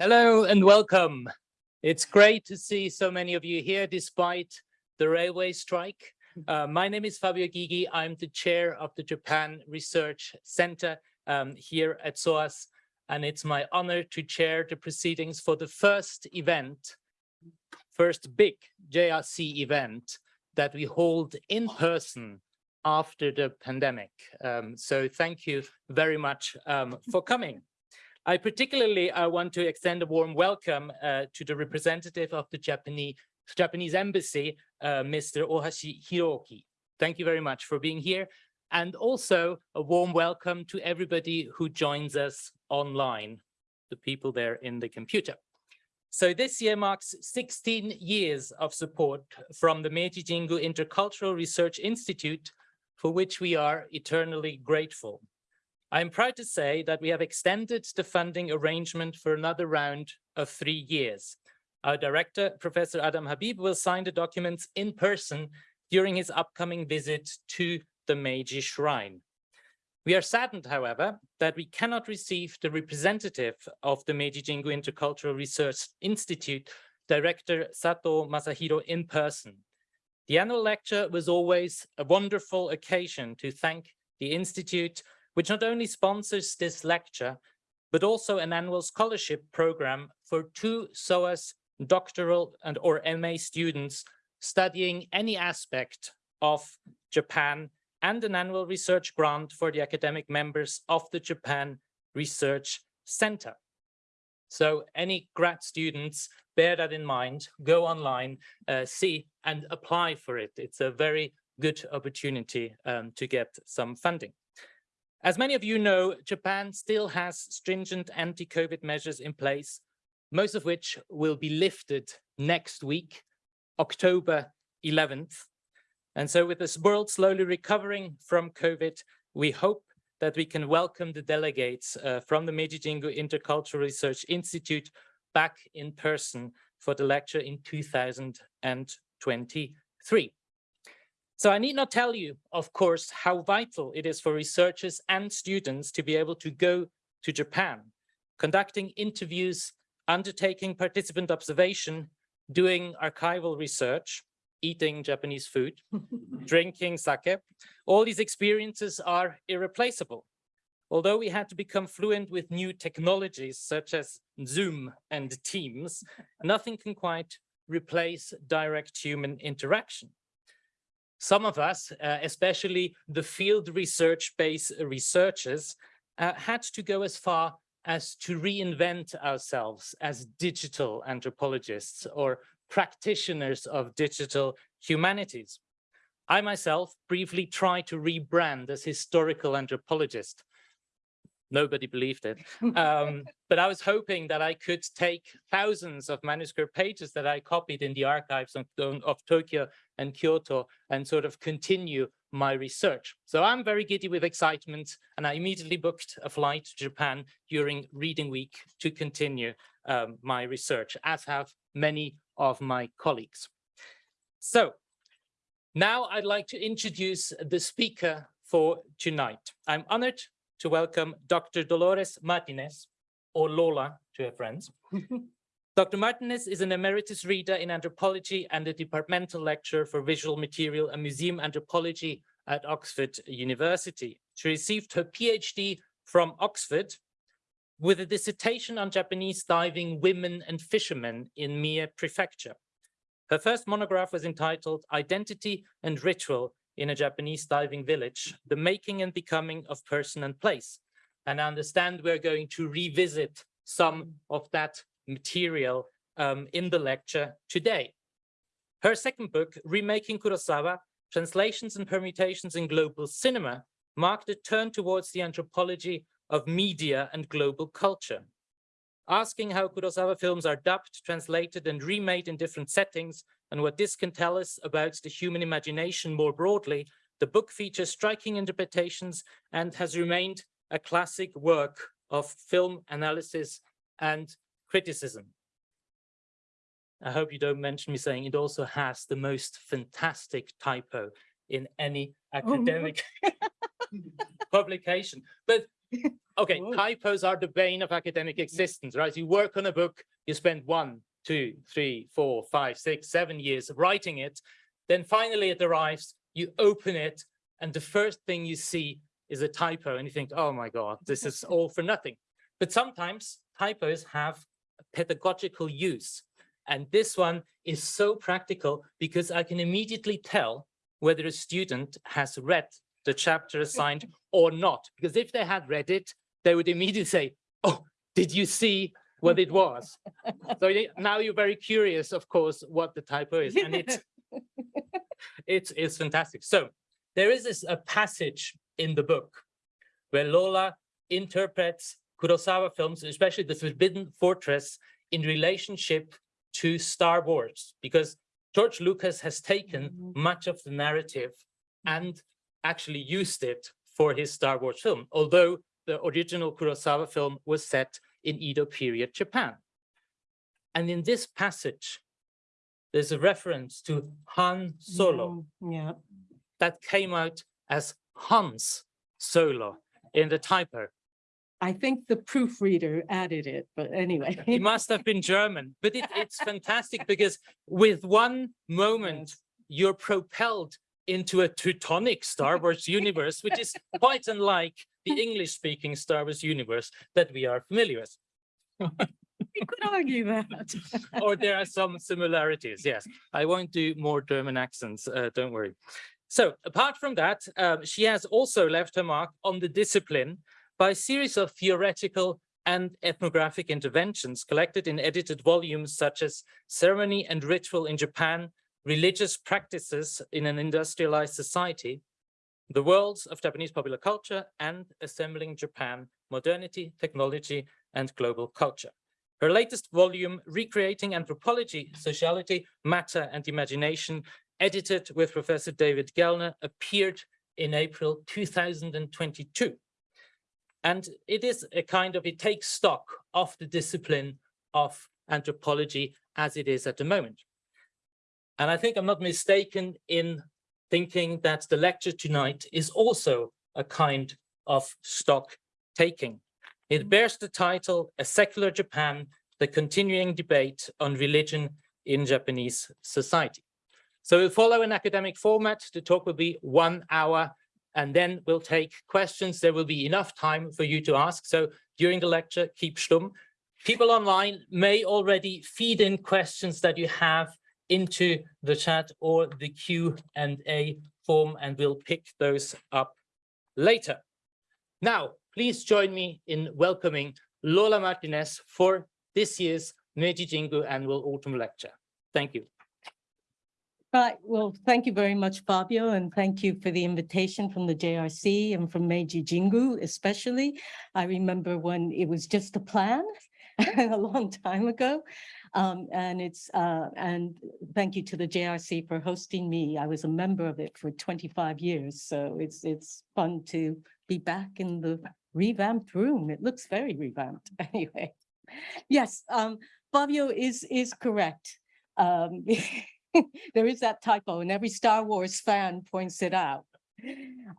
Hello and welcome. It's great to see so many of you here despite the railway strike. Uh, my name is Fabio Gygi. I'm the chair of the Japan Research Center um, here at SOAS, and it's my honor to chair the proceedings for the first event, first big JRC event that we hold in person after the pandemic. Um, so thank you very much um, for coming. I particularly uh, want to extend a warm welcome uh, to the representative of the Japanese, Japanese embassy, uh, Mr. Ohashi Hiroki. Thank you very much for being here. And also a warm welcome to everybody who joins us online, the people there in the computer. So this year marks 16 years of support from the Meiji Jingu Intercultural Research Institute, for which we are eternally grateful. I'm proud to say that we have extended the funding arrangement for another round of three years. Our director, Professor Adam Habib, will sign the documents in person during his upcoming visit to the Meiji Shrine. We are saddened, however, that we cannot receive the representative of the Meiji Jingu Intercultural Research Institute, Director Sato Masahiro, in person. The annual lecture was always a wonderful occasion to thank the Institute which not only sponsors this lecture, but also an annual scholarship program for two SOAS doctoral and or MA students studying any aspect of Japan and an annual research grant for the academic members of the Japan Research Center. So any grad students, bear that in mind, go online, uh, see and apply for it. It's a very good opportunity um, to get some funding. As many of you know, Japan still has stringent anti-COVID measures in place, most of which will be lifted next week, October 11th. And so with this world slowly recovering from COVID, we hope that we can welcome the delegates uh, from the Meiji Jingu Intercultural Research Institute back in person for the lecture in 2023. So I need not tell you, of course, how vital it is for researchers and students to be able to go to Japan, conducting interviews, undertaking participant observation, doing archival research, eating Japanese food, drinking sake. All these experiences are irreplaceable. Although we had to become fluent with new technologies such as Zoom and Teams, nothing can quite replace direct human interaction. Some of us, uh, especially the field research-based researchers, uh, had to go as far as to reinvent ourselves as digital anthropologists or practitioners of digital humanities. I myself briefly tried to rebrand as historical anthropologist, nobody believed it. Um, but I was hoping that I could take thousands of manuscript pages that I copied in the archives of, of Tokyo and Kyoto and sort of continue my research. So I'm very giddy with excitement and I immediately booked a flight to Japan during reading week to continue um, my research, as have many of my colleagues. So now I'd like to introduce the speaker for tonight. I'm honored to welcome Dr. Dolores Martinez, or Lola to her friends. Dr. Martinez is an emeritus reader in anthropology and a departmental lecturer for visual material and museum anthropology at Oxford University. She received her PhD from Oxford with a dissertation on Japanese diving women and fishermen in Mie Prefecture. Her first monograph was entitled Identity and Ritual in a Japanese diving village, the making and becoming of person and place. And I understand we're going to revisit some of that material um, in the lecture today. Her second book, Remaking Kurosawa, Translations and Permutations in Global Cinema, marked a turn towards the anthropology of media and global culture. Asking how Kurosawa films are dubbed, translated, and remade in different settings and what this can tell us about the human imagination more broadly, the book features striking interpretations and has remained a classic work of film analysis and criticism. I hope you don't mention me saying it also has the most fantastic typo in any oh, academic publication. But Okay, Whoa. typos are the bane of academic mm-hmm. existence, right? You work on a book, you spend one, two, three, four, five, six, seven years writing it. Then finally it arrives, you open it, and the first thing you see is a typo, and you think, oh my God, this is all for nothing. But sometimes typos have a pedagogical use. And this one is so practical because I can immediately tell whether a student has read the chapter assigned or not. Because if they had read it, they would immediately say, oh, did you see what it was? So now you're very curious, of course, what the typo is. And it's, it's, it's fantastic. So there is this a passage in the book where Lola interprets Kurosawa films, especially The Forbidden Fortress, in relationship to Star Wars, because George Lucas has taken Mhm. much of the narrative and actually used it for his Star Wars film, although the original Kurosawa film was set in Edo period Japan. And in this passage, there's a reference to Han Solo Mm, Yeah, that came out as Hans Solo in the typo. I think the proofreader added it, but anyway. He must have been German, but it, it's fantastic because with one moment, Yes. you're propelled into a Teutonic Star Wars universe, which is quite unlike the English speaking Star Wars universe that we are familiar with. You could argue that. Or there are some similarities. Yes, I won't do more German accents. Uh, don't worry. So apart from that, um, she has also left her mark on the discipline by a series of theoretical and ethnographic interventions collected in edited volumes such as Ceremony and Ritual in Japan, Religious Practices in an Industrialized Society, The Worlds of Japanese Popular Culture, and Assembling Japan, Modernity, Technology, and Global Culture. Her latest volume, Recreating Anthropology, Sociality, Matter and Imagination, edited with Professor David Gellner, appeared in April 2022. And it is a kind of, it takes stock of the discipline of anthropology as it is at the moment. And I think I'm not mistaken in thinking that the lecture tonight is also a kind of stock taking. It bears the title, A Secular Japan, the continuing debate on religion in Japanese society. So we'll follow an academic format. The talk will be one hour and then we'll take questions. There will be enough time for you to ask. So during the lecture, keep stum. People online may already feed in questions that you have into the chat or the Q and A form, and we'll pick those up later. Now, please join me in welcoming Lola Martinez for this year's Meiji Jingu Annual Autumn Lecture. Thank you. Right, well, thank you very much, Fabio, and thank you for the invitation from the JRC and from Meiji Jingu especially. I remember when it was just a plan a long time ago. Um, and it's, uh, and thank you to the JRC for hosting me. I was a member of it for twenty-five years, so it's, it's fun to be back in the revamped room. It looks very revamped anyway. Yes, um, Fabio is, is correct. Um, there is that typo and every Star Wars fan points it out.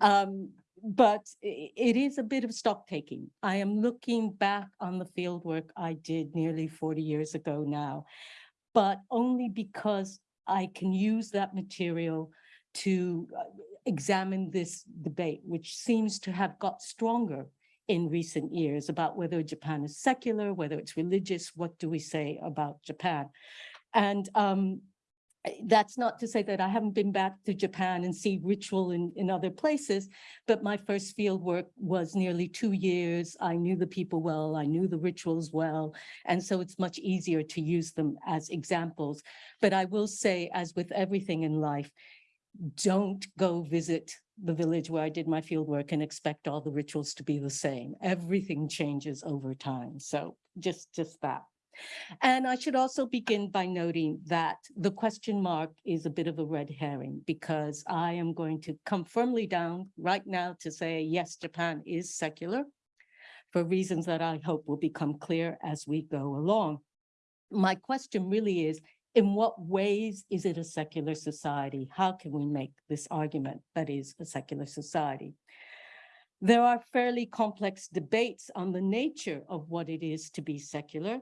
Um, but it is a bit of stock taking. I am looking back on the field work I did nearly forty years ago now. But only because I can use that material to uh, examine this debate, which seems to have got stronger in recent years about whether Japan is secular, whether it's religious, what do we say about Japan? And um, that's not to say that I haven't been back to Japan and see ritual in, in other places, but my first field work was nearly two years. I knew the people well, I knew the rituals well, and so it's much easier to use them as examples. But I will say, as with everything in life, don't go visit the village where I did my field work and expect all the rituals to be the same. Everything changes over time. So just, just that. And I should also begin by noting that the question mark is a bit of a red herring because I am going to come firmly down right now to say, yes, Japan is secular for reasons that I hope will become clear as we go along. My question really is, in what ways is it a secular society? How can we make this argument that is a secular society? There are fairly complex debates on the nature of what it is to be secular.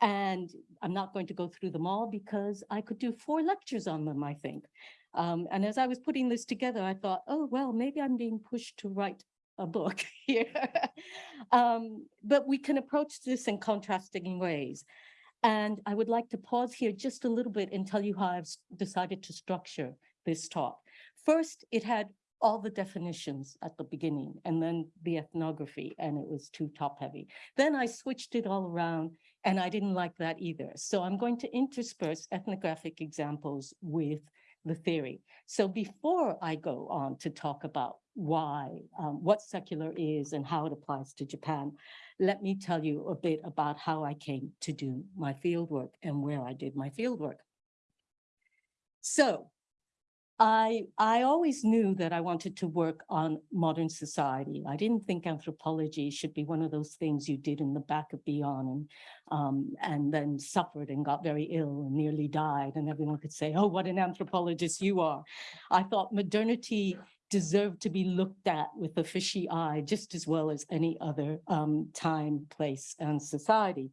And I'm not going to go through them all because I could do four lectures on them, I think. Um, and as I was putting this together, I thought, oh, well, maybe I'm being pushed to write a book here. um, but we can approach this in contrasting ways. And I would like to pause here just a little bit and tell you how I've decided to structure this talk. First, it had all the definitions at the beginning and then the ethnography, and it was too top heavy. Then I switched it all around and I didn't like that either. So I'm going to intersperse ethnographic examples with the theory. So before I go on to talk about why, um, what secular is and how it applies to Japan, let me tell you a bit about how I came to do my fieldwork and where I did my fieldwork. So I, I always knew that I wanted to work on modern society. I didn't think anthropology should be one of those things you did in the back of Beyond and, um, and then suffered and got very ill and nearly died. And everyone could say, oh, what an anthropologist you are. I thought modernity deserved to be looked at with a fishy eye just as well as any other um, time, place, and society.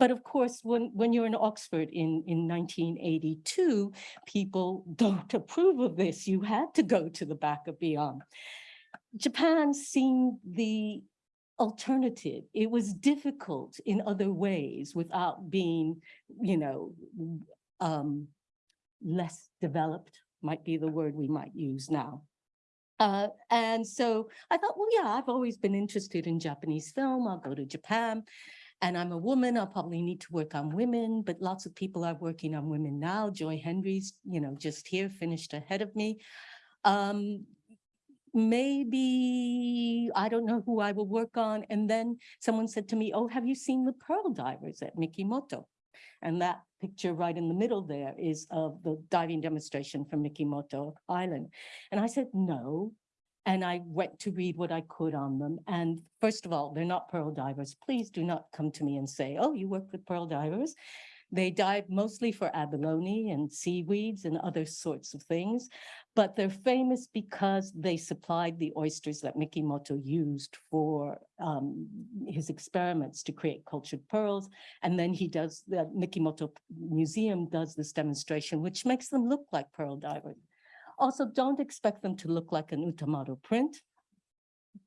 But of course, when, when you're in Oxford in, in 1982, people don't approve of this. You had to go to the back of Beyond. Japan seemed the alternative. It was difficult in other ways without being, you know, um, less developed might be the word we might use now. Uh, and so I thought, well, yeah, I've always been interested in Japanese film. I'll go to Japan. And I'm a woman, I'll probably need to work on women, but lots of people are working on women now. Joy Hendry's, you know, just here, finished ahead of me. Um, maybe, I don't know who I will work on. And then someone said to me, oh, have you seen the pearl divers at Mikimoto? And that picture right in the middle there is of the diving demonstration from Mikimoto Island. And I said, no. And I went to read what I could on them. And first of all, they're not pearl divers. Please do not come to me and say, oh, you work with pearl divers. They dive mostly for abalone and seaweeds and other sorts of things, but they're famous because they supplied the oysters that Mikimoto used for um, his experiments to create cultured pearls. And then he does, the Mikimoto Museum does this demonstration, which makes them look like pearl divers. Also, don't expect them to look like an Utamaro print.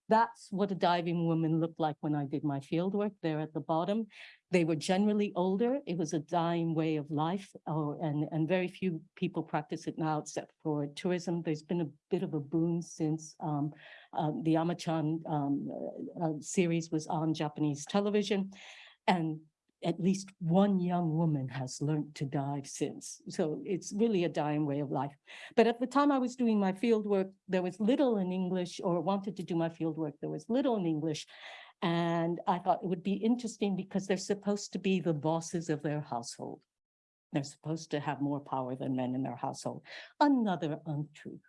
That's what a diving woman looked like when I did my field work there at the bottom. They were generally older. It was a dying way of life, oh, and, and very few people practice it now except for tourism. There's been a bit of a boom since um, um, the Amachan um, uh, uh, series was on Japanese television. And at least one young woman has learned to dive since. So it's really a dying way of life. But at the time I was doing my field work, there was little in English or wanted to do my field work. There was little in English. And I thought it would be interesting because they're supposed to be the bosses of their household. They're supposed to have more power than men in their household. Another untruth.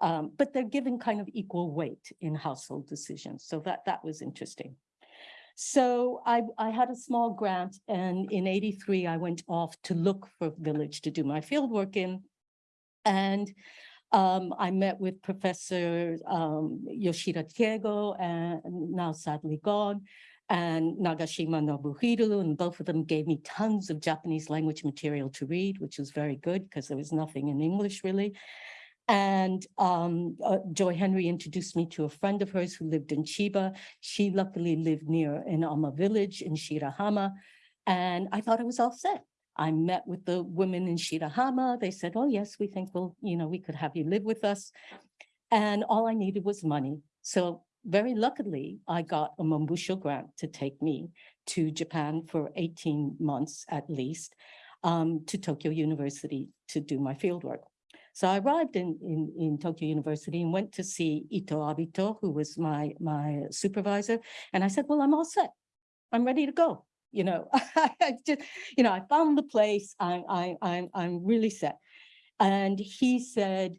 Um, but they're given kind of equal weight in household decisions. So that, that was interesting. So I, I had a small grant and in 83, I went off to look for a village to do my field work in. And um, I met with Professor um, Yoshida Teigo, and now sadly gone, and Nagashima Nobuhiro, and both of them gave me tons of Japanese language material to read, which was very good because there was nothing in English really. And um, uh, Joy Hendry introduced me to a friend of hers who lived in Chiba. She luckily lived near an Ama village in Shirahama. And I thought it was all set. I met with the women in Shirahama. They said, oh, yes, we think we'll, you know, we could have you live with us. And all I needed was money. So very luckily, I got a Mombusho grant to take me to Japan for 18 months at least um, to Tokyo University to do my fieldwork. So I arrived in, in, in Tokyo University and went to see Ito Abito, who was my, my supervisor. And I said, well, I'm all set. I'm ready to go. You know, I just, you know, I found the place. I, I, I'm, I'm really set. And he said,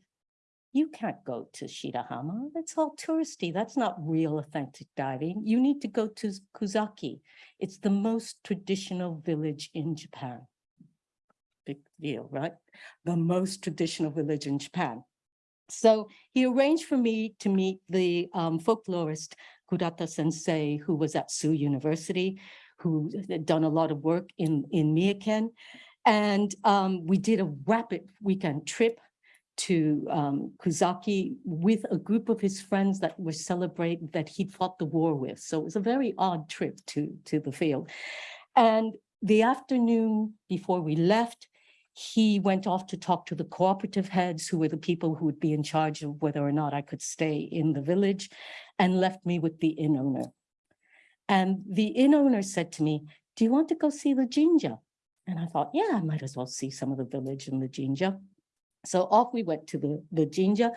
you can't go to Shirahama. That's all touristy. That's not real authentic diving. You need to go to Kuzaki. It's the most traditional village in Japan big deal, right? The most traditional village in Japan. So he arranged for me to meet the um, folklorist Kurata Sensei, who was at Tsu University, who had done a lot of work in, in Mie-ken. And um, we did a rapid weekend trip to um, Kuzaki with a group of his friends that were celebrating that he'd fought the war with. So it was a very odd trip to, to the field. And the afternoon before we left, he went off to talk to the cooperative heads who were the people who would be in charge of whether or not I could stay in the village and left me with the inn owner. And the inn owner said to me, do you want to go see the jinja? And I thought, yeah, I might as well see some of the village and the jinja. So off we went to the, the jinja.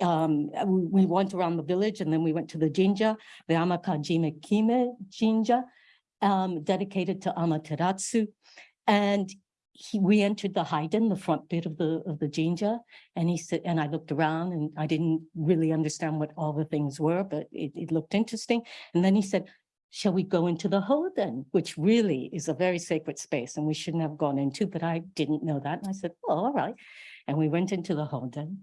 Um, we, we went around the village and then we went to the jinja, the Amakajime Kime jinja, um, dedicated to Amaterasu. And he, we entered the Haiden, the front bit of the, of the jinja. And he said, and I looked around and I didn't really understand what all the things were, but it, it looked interesting. And then he said, shall we go into the Honden, which really is a very sacred space and we shouldn't have gone into, but I didn't know that. And I said, oh, all right. And we went into the Honden.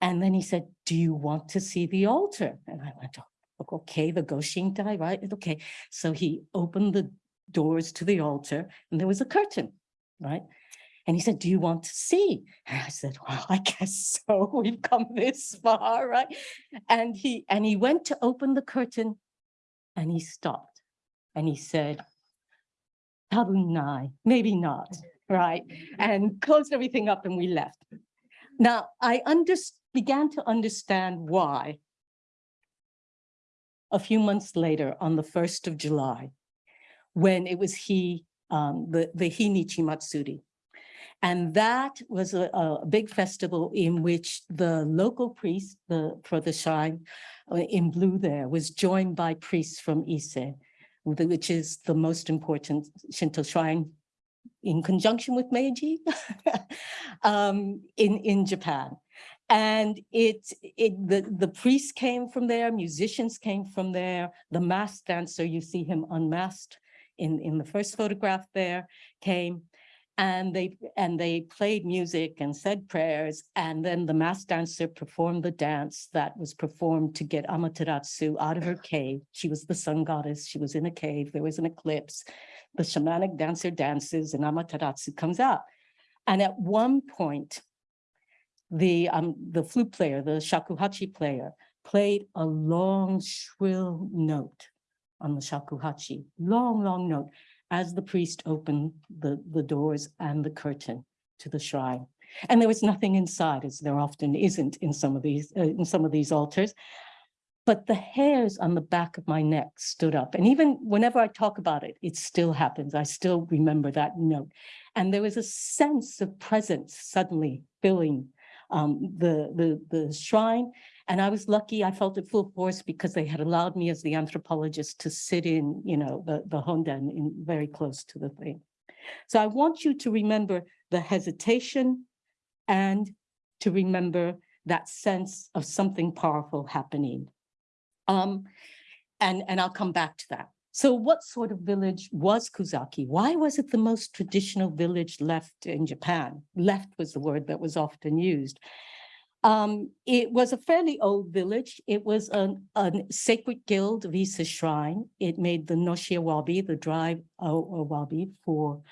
And then he said, do you want to see the altar? And I went, oh, okay, the Goshintai, right? Okay. So he opened the doors to the altar and there was a curtain, right? And he said, do you want to see? And I said, well, I guess so. We've come this far, right? And he, and he went to open the curtain and he stopped and he said, Tabunai, maybe not, right? And closed everything up and we left. Now, I under, began to understand why a few months later, on the 1st of July, when it was he, um, the, the Hinichi Matsuri. And that was a, a big festival in which the local priest the, for the shrine uh, in blue there was joined by priests from Ise, which is the most important Shinto shrine in conjunction with Meiji um, in, in Japan. And it, it the, the priests came from there, musicians came from there, the masked dancer, you see him unmasked in, in the first photograph there, came and they and they played music and said prayers and then the mass dancer performed the dance that was performed to get Amaterasu out of her cave. She was the sun goddess. She was in a cave. There was an eclipse. The shamanic dancer dances and Amaterasu comes out. And at one point, the um the flute player, the shakuhachi player, played a long shrill note on the shakuhachi, long, long note as the priest opened the, the doors and the curtain to the shrine. And there was nothing inside, as there often isn't in some of these, uh, in some of these altars. But the hairs on the back of my neck stood up. And even whenever I talk about it, it still happens. I still remember that note. And there was a sense of presence suddenly filling um, the, the, the shrine. And I was lucky, I felt it full force because they had allowed me as the anthropologist to sit in, you know, the, the Honden in very close to the thing. So I want you to remember the hesitation and to remember that sense of something powerful happening. Um, and, and I'll come back to that. So what sort of village was Kuzaki? Why was it the most traditional village left in Japan? Left was the word that was often used. Um, it was a fairly old village. It was a, a sacred guild Ise shrine. It made the noshi awabi, the dry awabi for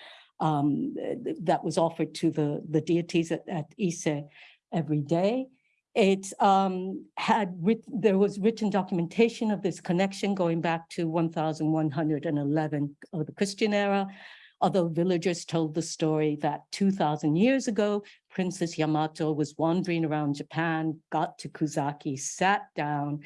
um, that was offered to the, the deities at, at Ise every day. It um, had there was written documentation of this connection going back to 1111 of the Christian era, although villagers told the story that 2000 years ago, Princess Yamato was wandering around Japan, got to Kuzaki, sat down,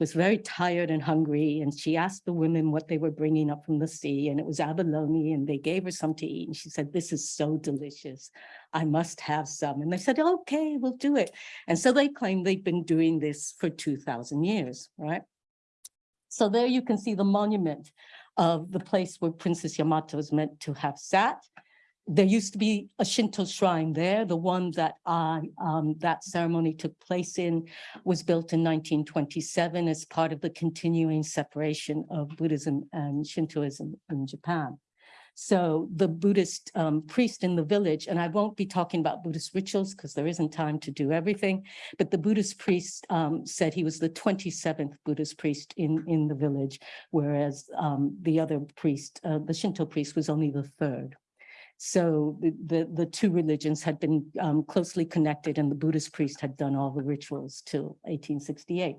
was very tired and hungry. And she asked the women what they were bringing up from the sea. And it was abalone. And they gave her some to eat. And she said, this is so delicious. I must have some. And they said, okay, we'll do it. And so they claim they've been doing this for 2000 years, right? So there you can see the monument of the place where Princess Yamato is meant to have sat there used to be a Shinto shrine there. The one that um, that ceremony took place in was built in 1927 as part of the continuing separation of Buddhism and Shintoism in Japan. So the Buddhist um, priest in the village, and I won't be talking about Buddhist rituals because there isn't time to do everything, but the Buddhist priest um, said he was the 27th Buddhist priest in, in the village, whereas um, the other priest, uh, the Shinto priest was only the third. So the, the, the two religions had been um, closely connected and the Buddhist priest had done all the rituals till 1868.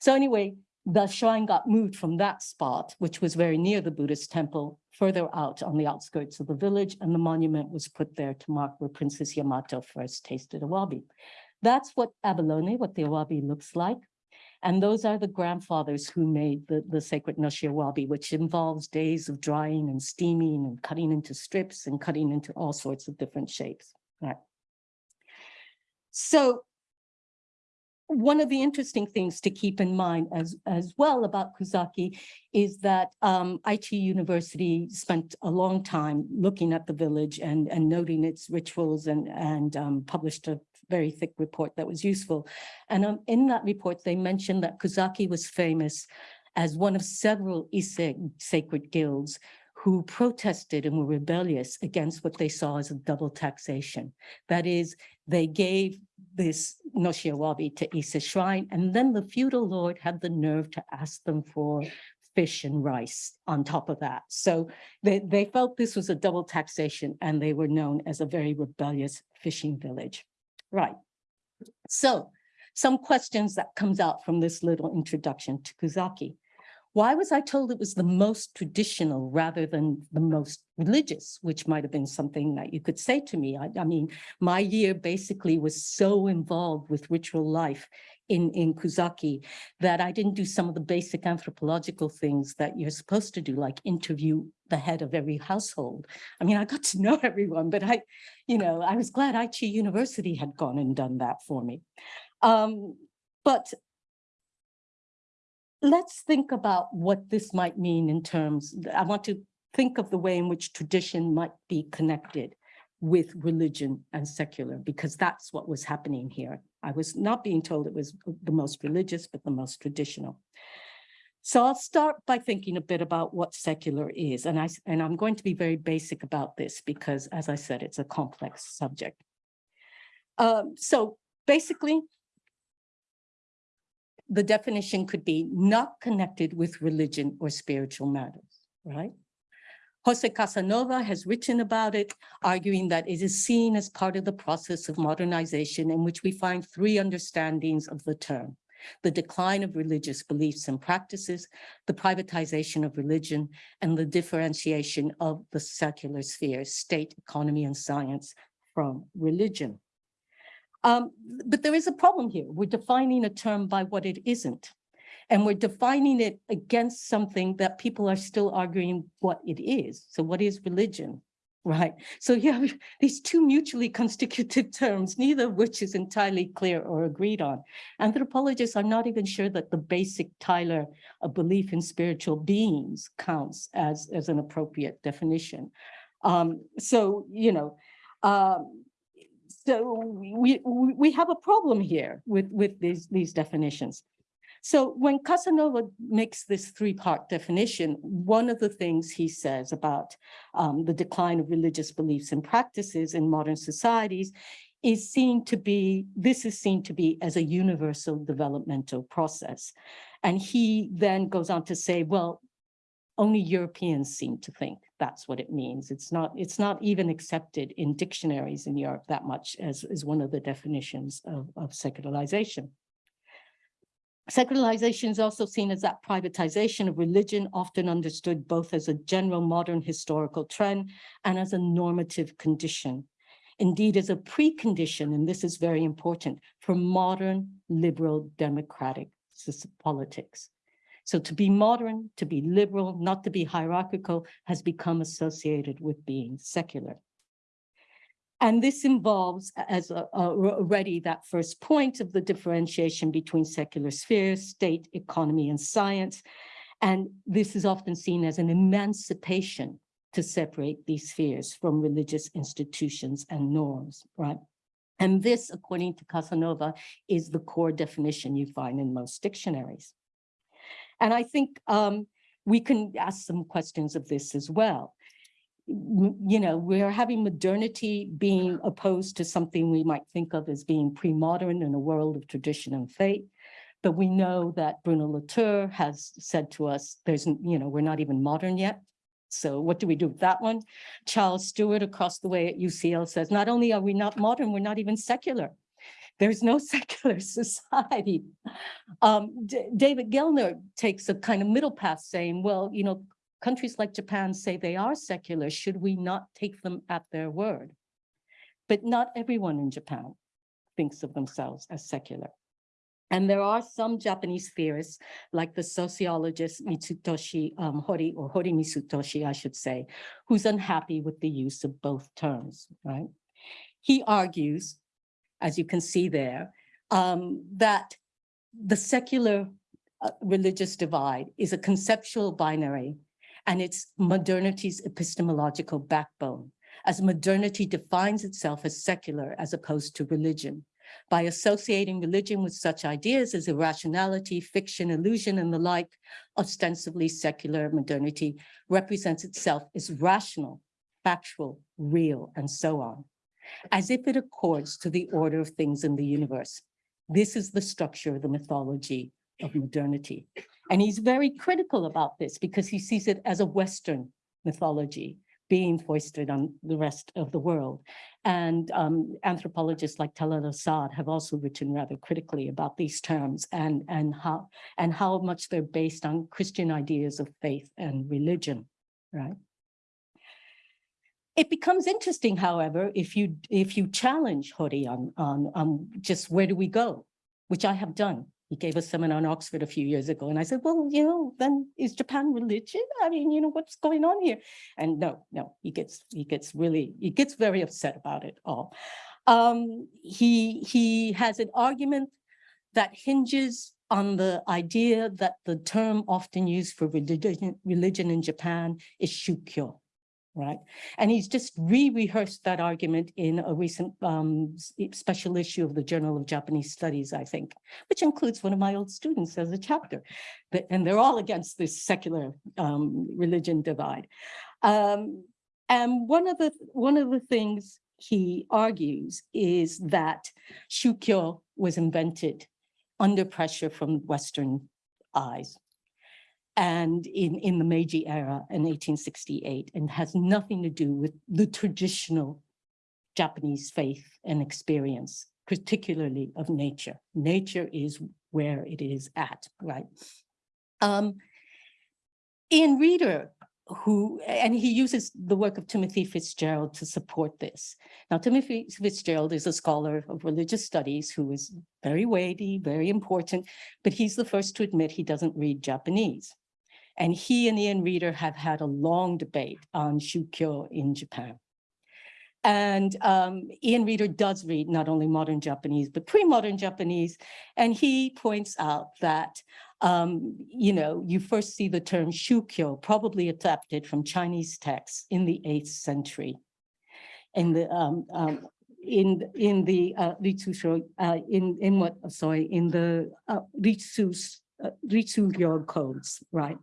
So anyway, the shrine got moved from that spot, which was very near the Buddhist temple, further out on the outskirts of the village, and the monument was put there to mark where Princess Yamato first tasted awabi. That's what abalone, what the awabi looks like. And those are the grandfathers who made the, the sacred noshi awabi, which involves days of drying and steaming and cutting into strips and cutting into all sorts of different shapes. Right. So one of the interesting things to keep in mind as, as well about Kuzaki is that um, University spent a long time looking at the village and, and noting its rituals and, and um, published a very thick report that was useful. And um, in that report, they mentioned that Kuzaki was famous as one of several Ise sacred guilds who protested and were rebellious against what they saw as a double taxation. That is, they gave this Noshiawabi to Ise Shrine, and then the feudal lord had the nerve to ask them for fish and rice on top of that. So they, they felt this was a double taxation, and they were known as a very rebellious fishing village. Right. So some questions that comes out from this little introduction to Kuzaki. Why was I told it was the most traditional rather than the most religious, which might have been something that you could say to me. I, I, mean, my year basically was so involved with ritual life in, in Kuzaki that I didn't do some of the basic anthropological things that you're supposed to do, like interview the head of every household. I mean, I got to know everyone, but I, you know, I was glad Aichi University had gone and done that for me. Um, but let's think about what this might mean in terms, I want to think of the way in which tradition might be connected with religion and secular, because that's what was happening here. I was not being told it was the most religious, but the most traditional. So I'll start by thinking a bit about what secular is, and I and I'm going to be very basic about this because, as I said, it's a complex subject. Um, so basically, the definition could be not connected with religion or spiritual matters, right? Jose Casanova has written about it, arguing that it is seen as part of the process of modernization in which we find three understandings of the term. The decline of religious beliefs and practices, the privatization of religion, and the differentiation of the secular spheres, state, economy, and science from religion. Um, but there is a problem here. We're defining a term by what it isn't. And we're defining it against something that people are still arguing what it is. So what is religion, right? So you have these two mutually constitutive terms, neither of which is entirely clear or agreed on. Anthropologists are not even sure that the basic Tylor, a belief in spiritual beings counts as, as an appropriate definition. Um, so, you know, um, so we, we, have a problem here with, with these, these definitions. So when Casanova makes this three-part definition, one of the things he says about um, the decline of religious beliefs and practices in modern societies is seen to be, this is seen to be as a universal developmental process. And he then goes on to say, well, only Europeans seem to think that's what it means. It's not, it's not even accepted in dictionaries in Europe that much as, as one of the definitions of, of secularization. Secularization is also seen as that privatization of religion, often understood both as a general modern historical trend and as a normative condition. Indeed, as a precondition, and this is very important, for modern liberal democratic politics. So to be modern, to be liberal, not to be hierarchical, has become associated with being secular. And this involves, as already that first point of the differentiation between secular spheres, state, economy, and science. And this is often seen as an emancipation to separate these spheres from religious institutions and norms, right? And this, according to Casanova, is the core definition you find in most dictionaries. And I think um, we can ask some questions of this as well you know, we're having modernity being opposed to something we might think of as being pre-modern in a world of tradition and faith. But we know that Bruno Latour has said to us, there's, you know, we're not even modern yet. So what do we do with that one? Charles Stewart across the way at UCL says, not only are we not modern, we're not even secular. There's no secular society. Um, David Gellner takes a kind of middle path saying, well, you know, countries like Japan say they are secular. Should we not take them at their word? But not everyone in Japan thinks of themselves as secular. And there are some Japanese theorists, like the sociologist Mitsutoshi um, Hori, or Hori Mitsutoshi, I should say, who's unhappy with the use of both terms, right? He argues, as you can see there, um, that the secular uh, religious divide is a conceptual binary and it's modernity's epistemological backbone, as modernity defines itself as secular as opposed to religion. By associating religion with such ideas as irrationality, fiction, illusion, and the like, ostensibly secular modernity represents itself as rational, factual, real, and so on, as if it accords to the order of things in the universe. This is the structure of the mythology of modernity. And he's very critical about this because he sees it as a Western mythology being foisted on the rest of the world. And um, anthropologists like Talal Asad have also written rather critically about these terms and, and, how, and how much they're based on Christian ideas of faith and religion, right? It becomes interesting, however, if you, if you challenge Hori on, on, on just where do we go, which I have done. He gave a seminar in Oxford a few years ago, and I said, well, you know, then is Japan religion? I mean, you know, what's going on here? And no, no, he gets, he gets really, he gets very upset about it all. Um, he, he has an argument that hinges on the idea that the term often used for religion, religion in Japan is shukyo, right? And he's just re-rehearsed that argument in a recent um, special issue of the Journal of Japanese Studies, I think, which includes one of my old students as a chapter. But, and they're all against this secular um, religion divide. Um, and one of the, one of the things he argues is that shukyo was invented under pressure from Western eyes and in, in the Meiji era in 1868 and has nothing to do with the traditional Japanese faith and experience, particularly of nature. Nature is where it is at, right? Um, Ian Reader, who, and he uses the work of Timothy Fitzgerald to support this. Now, Timothy Fitzgerald is a scholar of religious studies who is very weighty, very important, but he's the first to admit he doesn't read Japanese. And he and Ian Reader have had a long debate on Shukyo in Japan. And um, Ian Reader does read not only modern Japanese, but pre-modern Japanese. And he points out that, um, you know, you first see the term Shukyo probably adapted from Chinese texts in the eighth century. In the, um, um, in, in the uh, uh, in, in what, sorry, in the uh, Ritsus, uh, codes, right?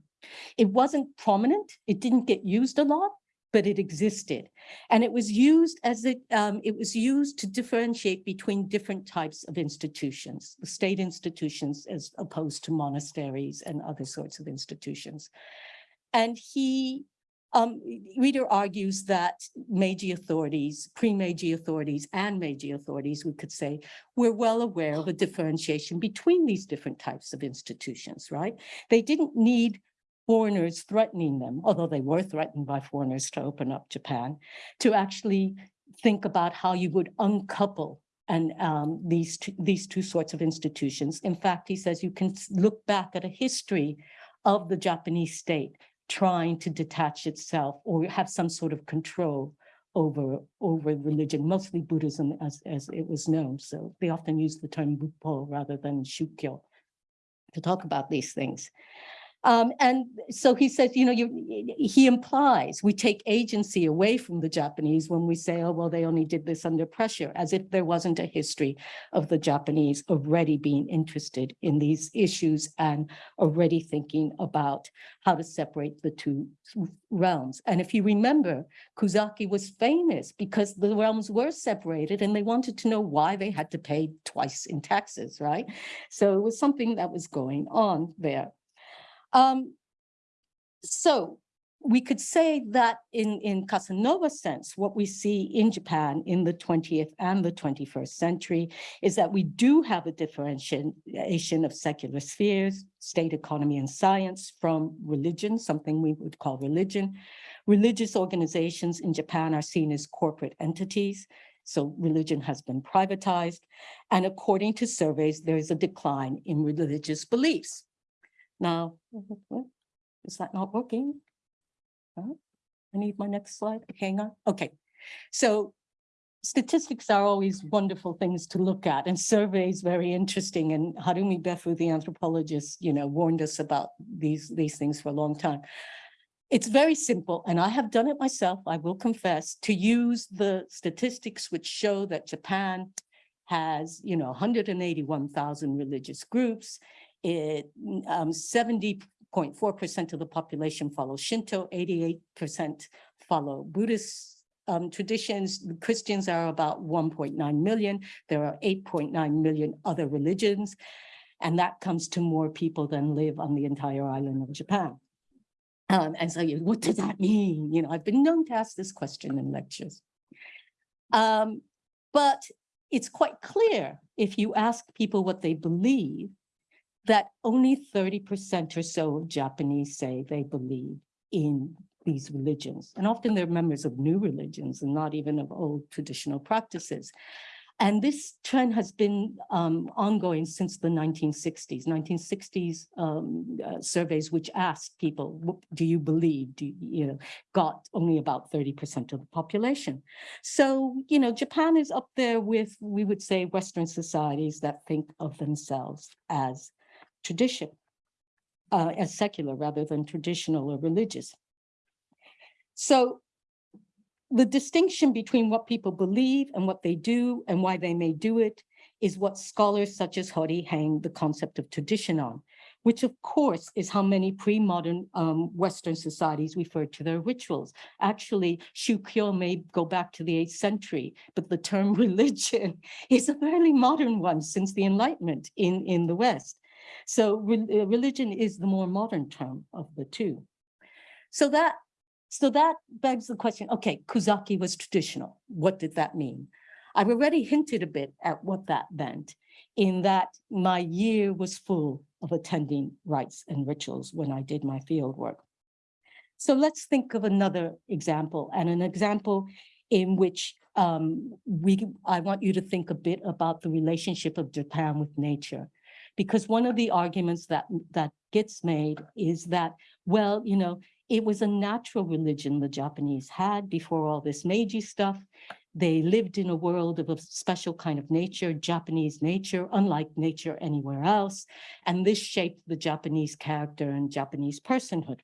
It wasn't prominent, it didn't get used a lot, but it existed. And it was used as it, um, it was used to differentiate between different types of institutions, the state institutions as opposed to monasteries and other sorts of institutions. And he, um, Reader argues that Meiji authorities, pre-Meiji authorities and Meiji authorities, we could say, were well aware of the differentiation between these different types of institutions, right? They didn't need foreigners threatening them, although they were threatened by foreigners to open up Japan, to actually think about how you would uncouple and um, these two, these two sorts of institutions. In fact, he says you can look back at a history of the Japanese state trying to detach itself or have some sort of control over over religion, mostly Buddhism as as it was known. So they often use the term Buppo rather than Shukyo to talk about these things. Um, and so he says, you know, you, he implies we take agency away from the Japanese when we say, oh, well, they only did this under pressure, as if there wasn't a history of the Japanese already being interested in these issues and already thinking about how to separate the two realms. And if you remember, Kuzaki was famous because the realms were separated and they wanted to know why they had to pay twice in taxes, right? So it was something that was going on there. Um, so we could say that in, in sense, what we see in Japan in the 20th and the 21st century is that we do have a differentiation of secular spheres, state economy and science from religion, something we would call religion. Religious organizations in Japan are seen as corporate entities. So religion has been privatized. And according to surveys, there is a decline in religious beliefs. Now, is that not working? I need my next slide. Hang on. Okay. So statistics are always wonderful things to look at and surveys very interesting. And Harumi Befu, the anthropologist, you know, warned us about these, these things for a long time. It's very simple, and I have done it myself, I will confess, to use the statistics which show that Japan has, you know, 181,000 religious groups. It, um, 70.4% of the population follow Shinto, 88% follow Buddhist um, traditions. Christians are about 1.9 million. There are 8.9 million other religions. And that comes to more people than live on the entire island of Japan. Um, and so you, what does that mean? You know, I've been known to ask this question in lectures. Um, but it's quite clear if you ask people what they believe, that only 30% or so of Japanese say they believe in these religions. And often they're members of new religions and not even of old traditional practices. And this trend has been um, ongoing since the 1960s, 1960s um, uh, surveys which asked people, do you believe, do you, you know, got only about 30% of the population. So, you know, Japan is up there with, we would say, Western societies that think of themselves as tradition, uh, as secular rather than traditional or religious. So the distinction between what people believe and what they do and why they may do it is what scholars such as Hori hang the concept of tradition on, which of course is how many pre-modern um, Western societies refer to their rituals. Actually, Shukyo may go back to the 8th century, but the term religion is a fairly modern one since the Enlightenment in, in the West. So re uh, religion is the more modern term of the two. So that so that begs the question, okay, Kuzaki was traditional. What did that mean? I've already hinted a bit at what that meant in that my year was full of attending rites and rituals when I did my field work. So let's think of another example and an example in which um, we, I want you to think a bit about the relationship of Japan with nature. Because one of the arguments that, that gets made is that, well, you know, it was a natural religion the Japanese had before all this Meiji stuff. They lived in a world of a special kind of nature, Japanese nature, unlike nature anywhere else. And this shaped the Japanese character and Japanese personhood.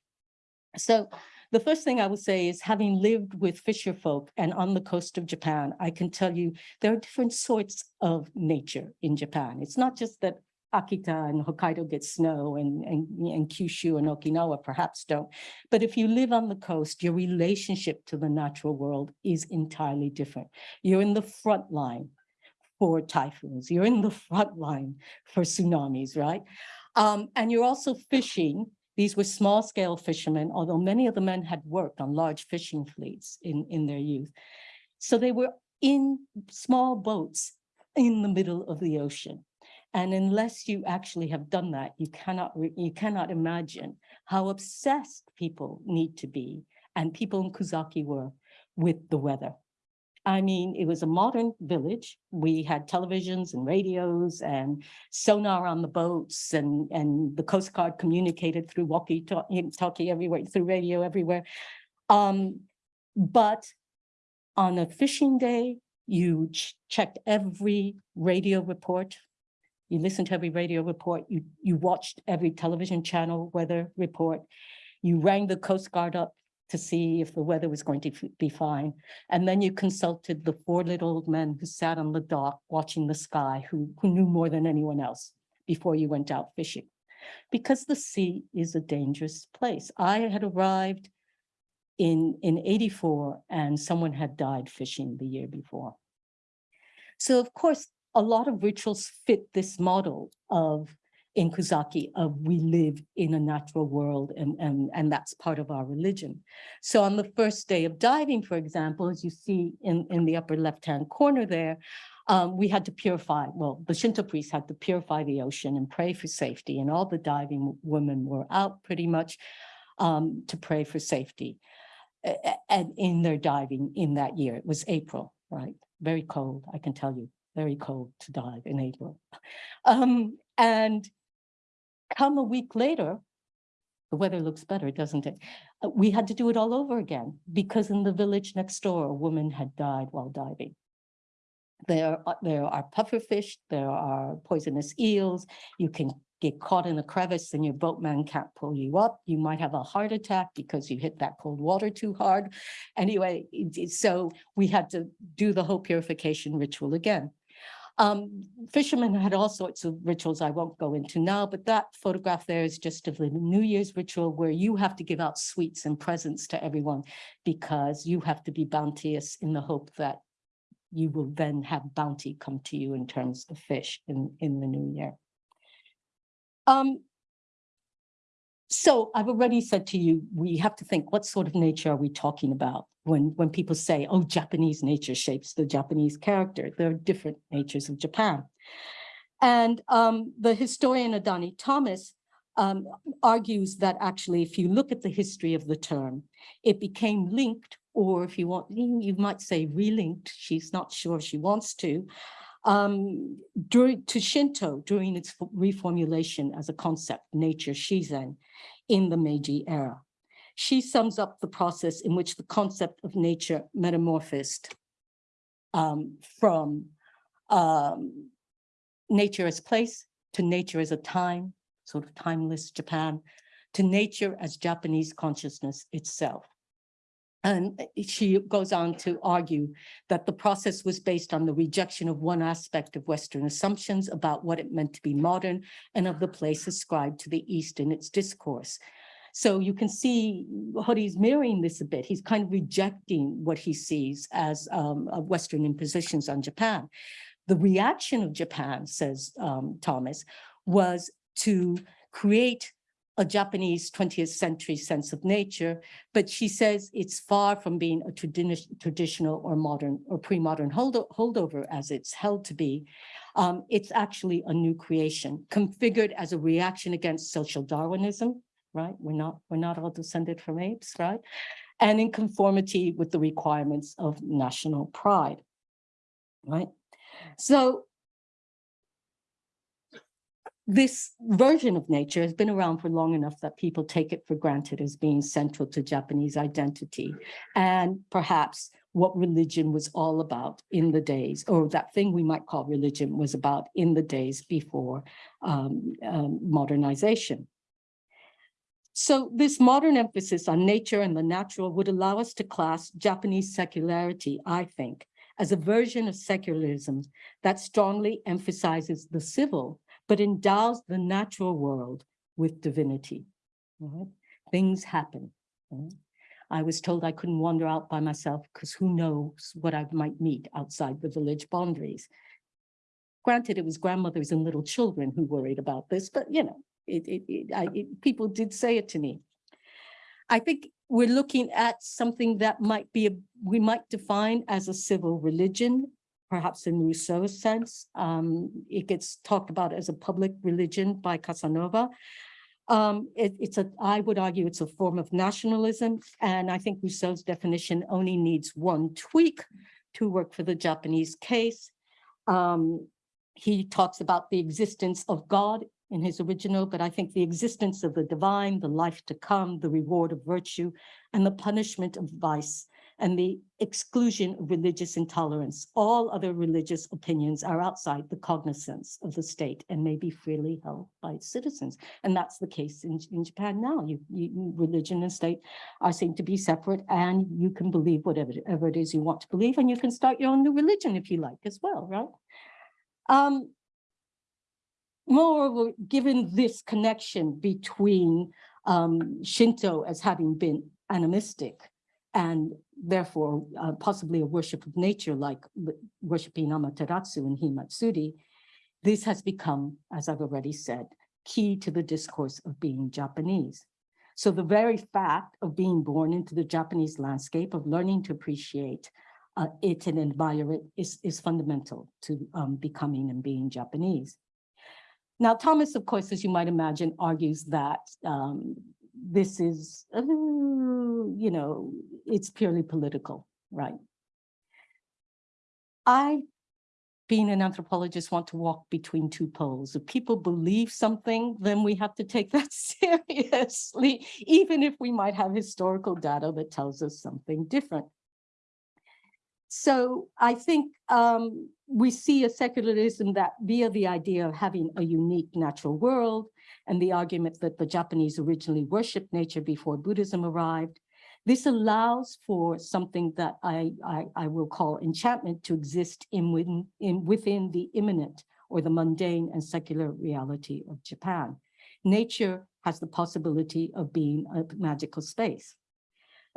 So the first thing I would say is having lived with fisher folk and on the coast of Japan, I can tell you there are different sorts of nature in Japan. It's not just that Akita and Hokkaido get snow and, and, and Kyushu and Okinawa perhaps don't. But if you live on the coast, your relationship to the natural world is entirely different. You're in the front line for typhoons. You're in the front line for tsunamis, right? Um, and you're also fishing. These were small scale fishermen, although many of the men had worked on large fishing fleets in, in their youth. So they were in small boats in the middle of the ocean. And unless you actually have done that, you cannot, you cannot imagine how obsessed people need to be, and people in Kuzaki were, with the weather. I mean, it was a modern village. We had televisions and radios and sonar on the boats and, and the Coast Guard communicated through walkie-talkie everywhere, through radio everywhere. Um, but on a fishing day, you ch checked every radio report You listened to every radio report, you, you watched every television channel weather report. You rang the Coast Guard up to see if the weather was going to be fine. And then you consulted the four little old men who sat on the dock watching the sky, who, who knew more than anyone else before you went out fishing. Because the sea is a dangerous place. I had arrived in, in eighty-four and someone had died fishing the year before. So of course, a lot of rituals fit this model of in Kuzaki of we live in a natural world and, and, and that's part of our religion. So on the first day of diving, for example, as you see in, in the upper left-hand corner there, um, we had to purify, well, the Shinto priests had to purify the ocean and pray for safety and all the diving women were out pretty much um, to pray for safety. And in their diving in that year, it was April, right? Very cold, I can tell you, very cold to dive in April. Um, and come a week later, the weather looks better, doesn't it? Uh, We had to do it all over again because in the village next door, a woman had died while diving. There, are- there are pufferfish, there are poisonous eels, you can get caught in a crevice and your boatman can't pull you up. You might have a heart attack because you hit that cold water too hard. Anyway, so we had to do the whole purification ritual again. Um, fishermen had all sorts of rituals I won't go into now, but that photograph there is just of the New Year's ritual where you have to give out sweets and presents to everyone because you have to be bounteous in the hope that you will then have bounty come to you in terms of fish in, in the new year. Um, so I've already said to you, we have to think, what sort of nature are we talking about? When, when people say, oh, Japanese nature shapes the Japanese character, there are different natures of Japan. And um, the historian Adeney Thomas um, argues that actually, if you look at the history of the term, it became linked, or if you want, you might say relinked, she's not sure she wants to, um, during, to Shinto during its reformulation as a concept, nature shizen, in the Meiji era. She sums up the process in which the concept of nature metamorphosed um, from um, nature as place to nature as a time, sort of timeless Japan, to nature as Japanese consciousness itself. And she goes on to argue that the process was based on the rejection of one aspect of Western assumptions about what it meant to be modern and of the place ascribed to the East in its discourse. So you can see Hori's mirroring this a bit. He's kind of rejecting what he sees as um, uh, Western impositions on Japan. The reaction of Japan, says um, Thomas, was to create a Japanese 20th century sense of nature, but she says it's far from being a tradi- traditional or modern or pre-modern holdo- holdover as it's held to be. Um, it's actually a new creation configured as a reaction against social Darwinism, right? We're not, we're not all descended from apes, right? And in conformity with the requirements of national pride, right? So this version of nature has been around for long enough that people take it for granted as being central to Japanese identity and perhaps what religion was all about in the days, or that thing we might call religion was about in the days before um, um, modernization. So this modern emphasis on nature and the natural would allow us to class Japanese secularity, I think, as a version of secularism that strongly emphasizes the civil but endows the natural world with divinity. right? Things happen. right? I was told I couldn't wander out by myself because who knows what I might meet outside the village boundaries. Granted, it was grandmothers and little children who worried about this, but you know, it, it, it, I, it, people did say it to me. I think we're looking at something that might be, a we might define as a civil religion perhaps in Rousseau's sense. Um, it gets talked about as a public religion by Casanova. Um, it- it's a, I would argue it's a form of nationalism, and I think Rousseau's definition only needs one tweak to work for the Japanese case. Um, he talks about the existence of God in his original, but I think the existence of the divine, the life to come, the reward of virtue, and the punishment of vice and the exclusion of religious intolerance. All other religious opinions are outside the cognizance of the state and may be freely held by its citizens. And that's the case in, in Japan now. You, you, religion and state are seen to be separate and you can believe whatever, whatever it is you want to believe and you can start your own new religion if you like as well, right? Um, moreover, given this connection between um, Shinto as having been animistic and therefore uh, possibly a worship of nature like worshiping Amaterasu and Himatsuri, this has become, as I've already said, key to the discourse of being Japanese. So the very fact of being born into the Japanese landscape, of learning to appreciate uh, it and admire it is, is fundamental to um, becoming and being Japanese. Now, Thomas, of course, as you might imagine, argues that um, this is, uh, you know, it's purely political, right? I, being an anthropologist, want to walk between two poles. If people believe something, then we have to take that seriously, even if we might have historical data that tells us something different. So I think um, we see a secularism that via the idea of having a unique natural world and the argument that the Japanese originally worshipped nature before Buddhism arrived, this allows for something that I, I, I will call enchantment to exist in within, in within the immanent or the mundane and secular reality of Japan. Nature has the possibility of being a magical space.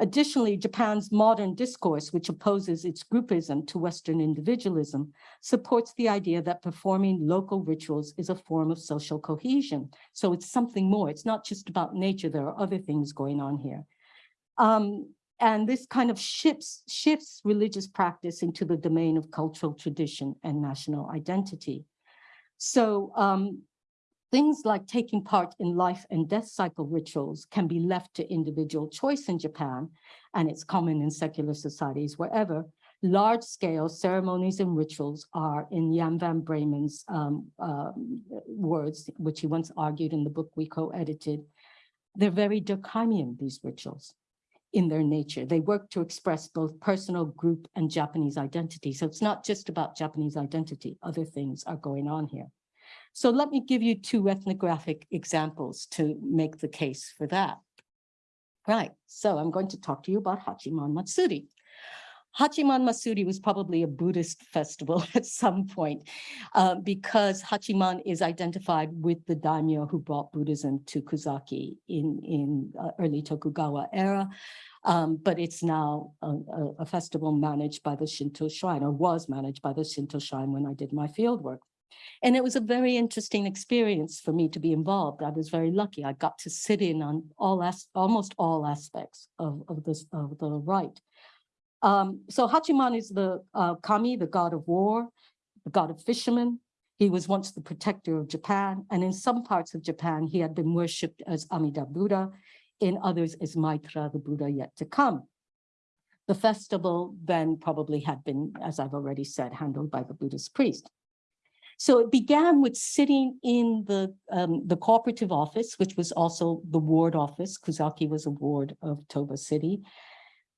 Additionally, Japan's modern discourse, which opposes its groupism to Western individualism, supports the idea that performing local rituals is a form of social cohesion. So it's something more. It's not just about nature. There are other things going on here. Um, and this kind of shifts, shifts religious practice into the domain of cultural tradition and national identity. So um, Things like taking part in life and death cycle rituals can be left to individual choice in Japan, and it's common in secular societies wherever. Large scale ceremonies and rituals are, in Jan van Bremen's um, uh, words, which he once argued in the book we co-edited, they're very Durkheimian, these rituals in their nature. They work to express both personal, group, and Japanese identity. So it's not just about Japanese identity. Other things are going on here. So let me give you two ethnographic examples to make the case for that. Right, so I'm going to talk to you about Hachiman Matsuri. Hachiman Matsuri was probably a Buddhist festival at some point uh, because Hachiman is identified with the daimyo who brought Buddhism to Kuzaki in, in uh, early Tokugawa era. Um, but it's now a, a, a, festival managed by the Shinto shrine or was managed by the Shinto shrine when I did my field work. And it was a very interesting experience for me to be involved. I was very lucky. I got to sit in on all as, almost all aspects of, of, this, of the rite. Um, so Hachiman is the uh, kami, the god of war, the god of fishermen. He was once the protector of Japan, and in some parts of Japan, he had been worshipped as Amida Buddha, in others as Maitreya, the Buddha yet to come. The festival then probably had been, as I've already said, handled by the Buddhist priest. So it began with sitting in the, um, the cooperative office, which was also the ward office. Kuzaki was a ward of Toba City.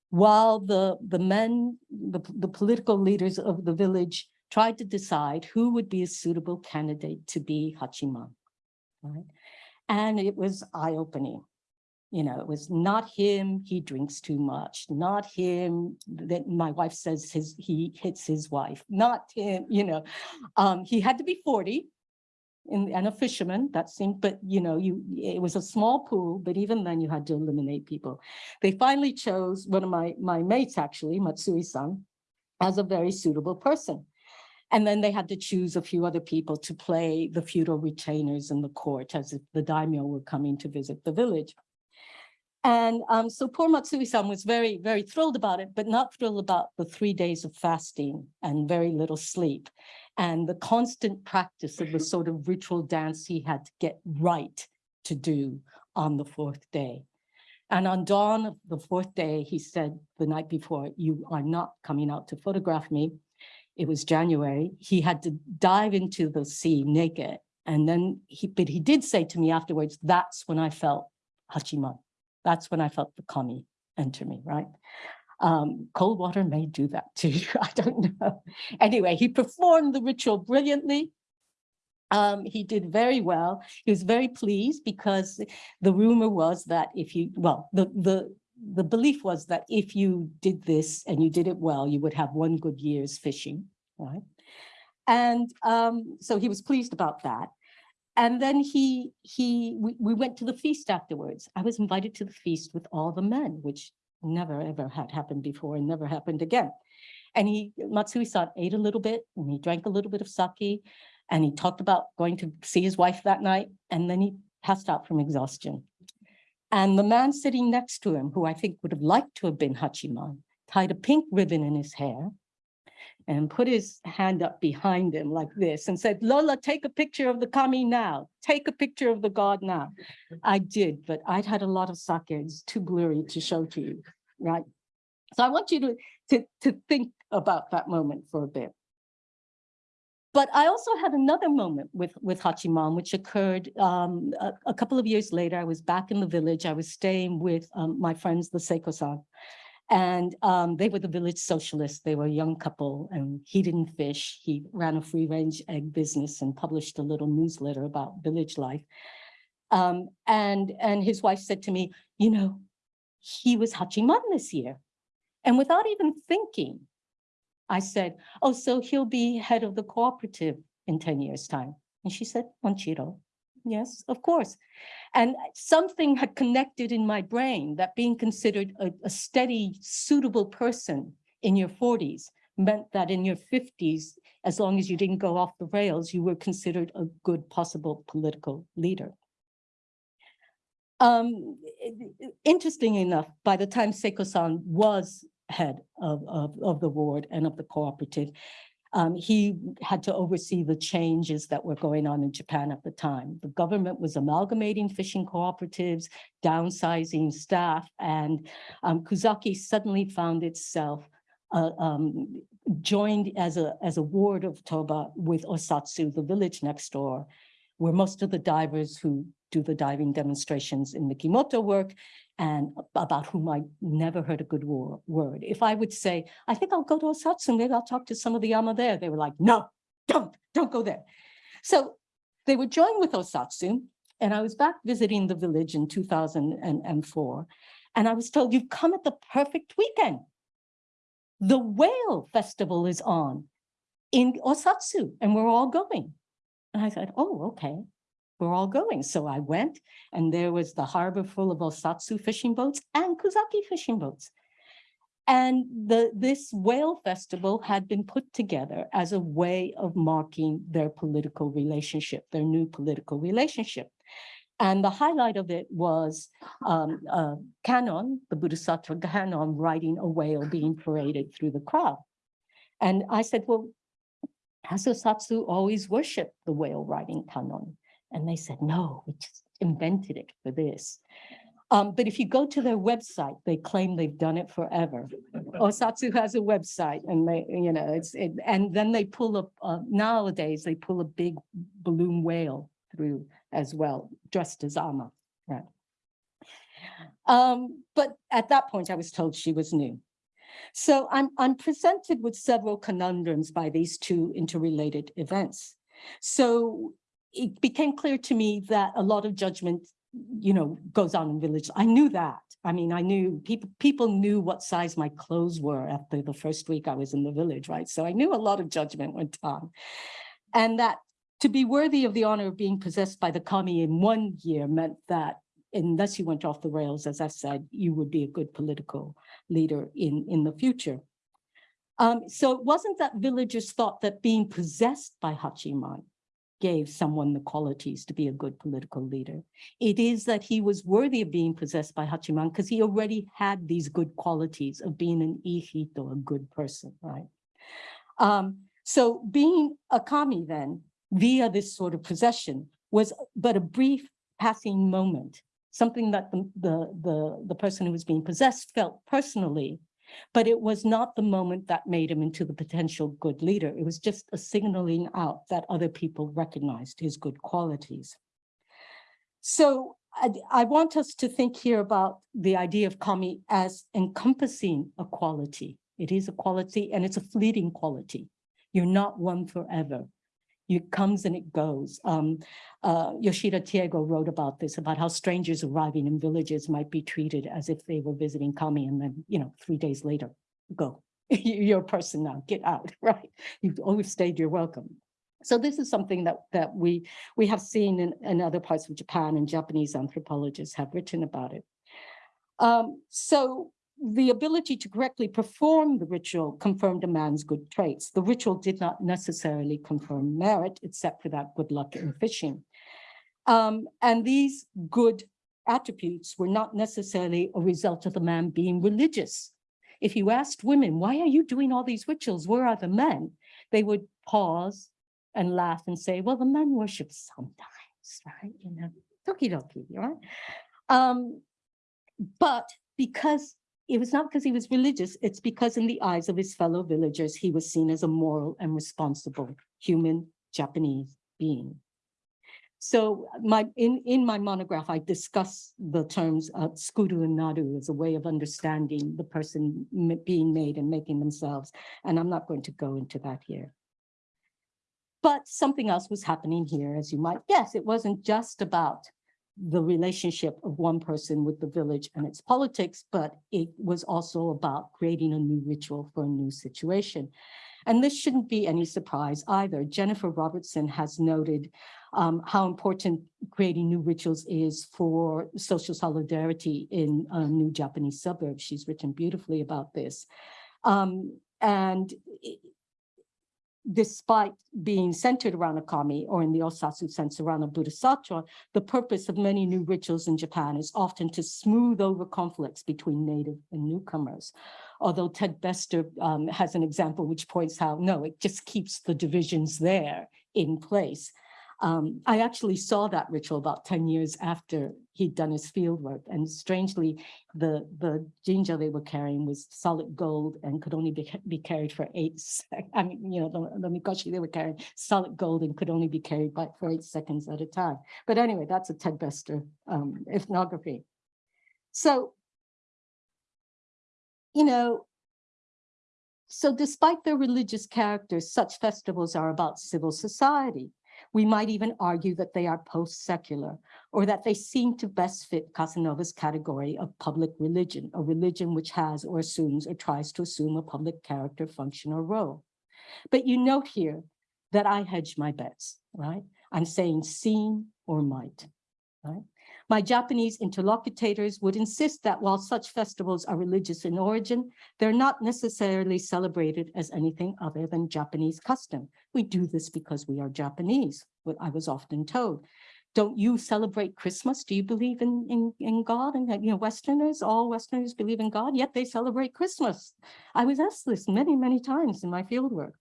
While the, the men, the, the political leaders of the village tried to decide who would be a suitable candidate to be Hachiman. Right? And it was eye-opening you know, it was not him, he drinks too much, not him, that my wife says his he hits his wife, not him, you know. Um, he had to be 40 and, and a fisherman, that seemed, but you know, you it was a small pool, but even then you had to eliminate people. They finally chose one of my, my mates, actually, Matsui-san, as a very suitable person. And then they had to choose a few other people to play the feudal retainers in the court as if the daimyo were coming to visit the village. And um, so poor Matsui-san was very, very thrilled about it, but not thrilled about the three days of fasting and very little sleep and the constant practice of the sort of ritual dance he had to get right to do on the fourth day. And on dawn of the fourth day, he said the night before, you are not coming out to photograph me. It was January. He had to dive into the sea naked. And then he, but he did say to me afterwards, that's when I felt Hachiman. That's when I felt the kami enter me, right? Um, cold water may do that too. I don't know. Anyway, he performed the ritual brilliantly. Um, he did very well. He was very pleased because the rumor was that if you, well, the, the, the belief was that if you did this and you did it well, you would have one good year's fishing, right? And um, so he was pleased about that. And then he, he, we, we went to the feast afterwards. I was invited to the feast with all the men, which never ever had happened before and never happened again. And he, Matsui-san ate a little bit and he drank a little bit of sake and he talked about going to see his wife that night and then he passed out from exhaustion. And the man sitting next to him, who I think would have liked to have been Hachiman, tied a pink ribbon in his hair and put his hand up behind him like this and said, Lola, take a picture of the kami now. Take a picture of the god now. I did, but I'd had a lot of sake. It's too blurry to show to you, right? So I want you to, to, to think about that moment for a bit. But I also had another moment with, with Hachiman, which occurred um, a, a couple of years later. I was back in the village. I was staying with um, my friends, the Seiko-san. And um, they were the village socialists. They were a young couple and he didn't fish. He ran a free range egg business and published a little newsletter about village life. Um, and, and his wife said to me, you know, he was Hachiman this year. And without even thinking, I said, oh, so he'll be head of the cooperative in 10 years time. And she said, mochiron, yes, of course. And something had connected in my brain that being considered a, a steady, suitable person in your 40s meant that in your 50s, as long as you didn't go off the rails, you were considered a good possible political leader. Um, interesting enough, by the time Seiko-san was head of, of, of the ward and of the cooperative, um, he had to oversee the changes that were going on in Japan at the time. The government was amalgamating fishing cooperatives, downsizing staff, and um, Kuzaki suddenly found itself uh, um, joined as a, as a ward of Toba with Osatsu, the village next door, where most of the divers who do the diving demonstrations in Mikimoto work and about whom I never heard a good word. If I would say, I think I'll go to Osatsu, maybe I'll talk to some of the Ama there. They were like, no, don't, don't go there. So they would join with Osatsu. And I was back visiting the village in 2004. And I was told, you've come at the perfect weekend. The whale festival is on in Osatsu and we're all going. And I said, oh, okay we're all going. So I went and there was the harbor full of Osatsu fishing boats and Kuzaki fishing boats. And the, this whale festival had been put together as a way of marking their political relationship, their new political relationship. And the highlight of it was um, uh, Kannon, the Bodhisattva Kannon, riding a whale being paraded through the crowd. And I said, well, has Osatsu always worshipped the whale riding Kannon? And they said, no, we just invented it for this. Um, but if you go to their website, they claim they've done it forever. Osatsu has a website and they, you know, it's, it, and then they pull up, uh, nowadays they pull a big balloon whale through as well, dressed as Ama, right? Um, but at that point, I was told she was new. So I'm, I'm presented with several conundrums by these two interrelated events. So it became clear to me that a lot of judgment, you know, goes on in village. I knew that. I mean, I knew people people knew what size my clothes were after the first week I was in the village, right? So I knew a lot of judgment went on. And that to be worthy of the honor of being possessed by the kami in one year meant that unless you went off the rails, as I said, you would be a good political leader in, in the future. Um, so it wasn't that villagers thought that being possessed by Hachiman gave someone the qualities to be a good political leader. It is that he was worthy of being possessed by Hachiman because he already had these good qualities of being an ihito, a good person, right? Um, so being a kami then, via this sort of possession, was but a brief passing moment, something that the, the, the, the person who was being possessed felt personally but it was not the moment that made him into the potential good leader. It was just a signaling out that other people recognized his good qualities. So I, I want us to think here about the idea of kami as encompassing a quality. It is a quality and it's a fleeting quality. You're not one forever. It comes and it goes. Um, uh, Yoshida Teigo wrote about this, about how strangers arriving in villages might be treated as if they were visiting kami and then, you know, three days later, go. You're a person now, get out, right? You've always stayed, you're welcome. So this is something that that we we have seen in, in other parts of Japan and Japanese anthropologists have written about it. Um, so the ability to correctly perform the ritual confirmed a man's good traits. The ritual did not necessarily confirm merit, except for that good luck in fishing. Um, and these good attributes were not necessarily a result of the man being religious. If you asked women, why are you doing all these rituals? Where are the men? They would pause and laugh and say, well, the men worship sometimes, right? You know, tokidoki, right? Um, but because it was not because he was religious, it's because in the eyes of his fellow villagers, he was seen as a moral and responsible human Japanese being. So my in, in my monograph, I discuss the terms uh, skuru and naru as a way of understanding the person being made and making themselves. And I'm not going to go into that here. But something else was happening here, as you might guess. It wasn't just about the relationship of one person with the village and its politics, but it was also about creating a new ritual for a new situation. And this shouldn't be any surprise either. Jennifer Robertson has noted um, how important creating new rituals is for social solidarity in uh, new Japanese suburbs. She's written beautifully about this. Um, and despite being centered around a kami, or in the Osatsu sense around a bodhisattva, the purpose of many new rituals in Japan is often to smooth over conflicts between native and newcomers. Although Ted Bestor um, has an example which points out, no, it just keeps the divisions there in place. Um, I actually saw that ritual about 10 years after he'd done his field work. And strangely, the, the jinja they were carrying was solid gold and could only be, be carried for eight seconds. I mean, you know, the, the mikoshi they were carrying solid gold and could only be carried by, for eight seconds at a time. But anyway, that's a Ted Bestor um, ethnography. So, you know, so despite their religious characters, such festivals are about civil society. We might even argue that they are post-secular or that they seem to best fit Casanova's category of public religion, a religion which has or assumes or tries to assume a public character, function, or role. But you note here that I hedge my bets, right? I'm saying seem or might, right? My Japanese interlocutors would insist that while such festivals are religious in origin, they're not necessarily celebrated as anything other than Japanese custom. We do this because we are Japanese, what I was often told. Don't you celebrate Christmas? Do you believe in, in, in God? And you know, Westerners, all Westerners believe in God, yet they celebrate Christmas. I was asked this many, many times in my fieldwork.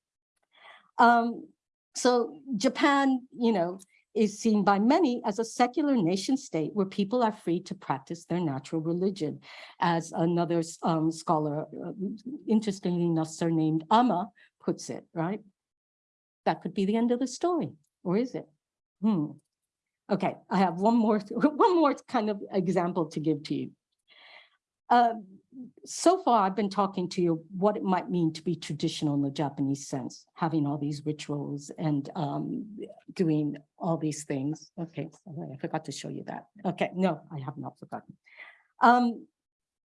Um, so Japan, you know, is seen by many as a secular nation state where people are free to practice their natural religion. As another um, scholar, uh, interestingly enough surnamed Ama, puts it, right? That could be the end of the story, or is it? Hmm. Okay, I have one more, one more kind of example to give to you. Uh, so far, I've been talking to you what it might mean to be traditional in the Japanese sense, having all these rituals and um, doing all these things. Okay, I forgot to show you that. Okay, no, I have not forgotten. Um,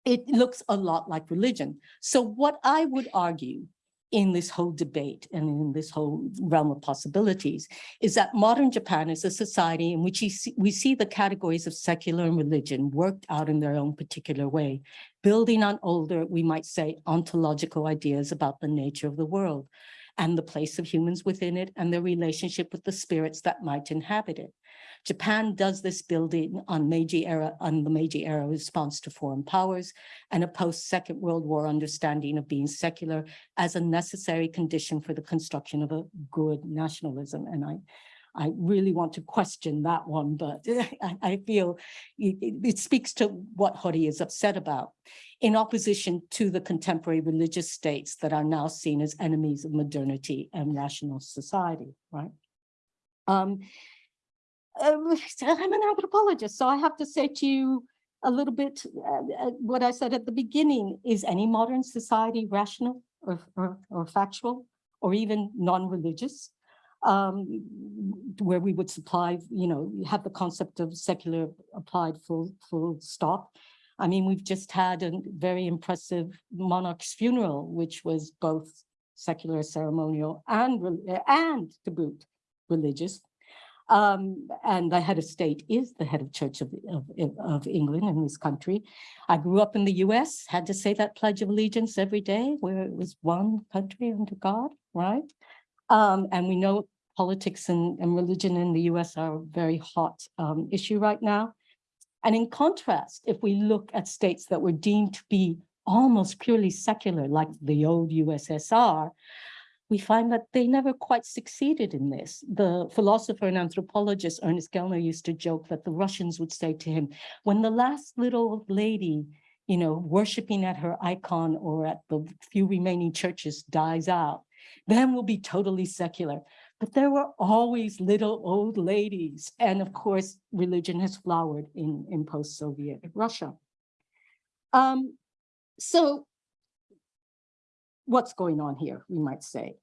it looks a lot like religion. So what I would argue in this whole debate and in this whole realm of possibilities is that modern Japan is a society in which we see the categories of secular and religion worked out in their own particular way, building on older, we might say, ontological ideas about the nature of the world and the place of humans within it and their relationship with the spirits that might inhabit it. Japan does this building on Meiji era, on the Meiji era response to foreign powers and a post-Second World War understanding of being secular as a necessary condition for the construction of a good nationalism. And I, I really want to question that one, but I, I feel it, it, speaks to what Hori is upset about in opposition to the contemporary religious states that are now seen as enemies of modernity and rational society, right? Um, um, I'm an anthropologist, so I have to say to you a little bit, uh, uh, what I said at the beginning, is any modern society rational or, or, or factual or even non-religious? Um, where we would supply, you know, have the concept of secular applied full, full stop. I mean, we've just had a very impressive monarch's funeral, which was both secular ceremonial and, and to boot religious. Um, and the head of state is the head of Church of, of, of England in this country. I grew up in the US, had to say that Pledge of Allegiance every day, where it was one country under God, right? Um, and we know politics and, and religion in the US are a very hot um, issue right now. And in contrast, if we look at states that were deemed to be almost purely secular, like the old USSR, we find that they never quite succeeded in this. The philosopher and anthropologist Ernest Gellner used to joke that the Russians would say to him, when the last little lady, you know, worshiping at her icon or at the few remaining churches dies out, then we'll be totally secular. But there were always little old ladies. And of course, religion has flowered in, in post-Soviet Russia. Um, so what's going on here, we might say.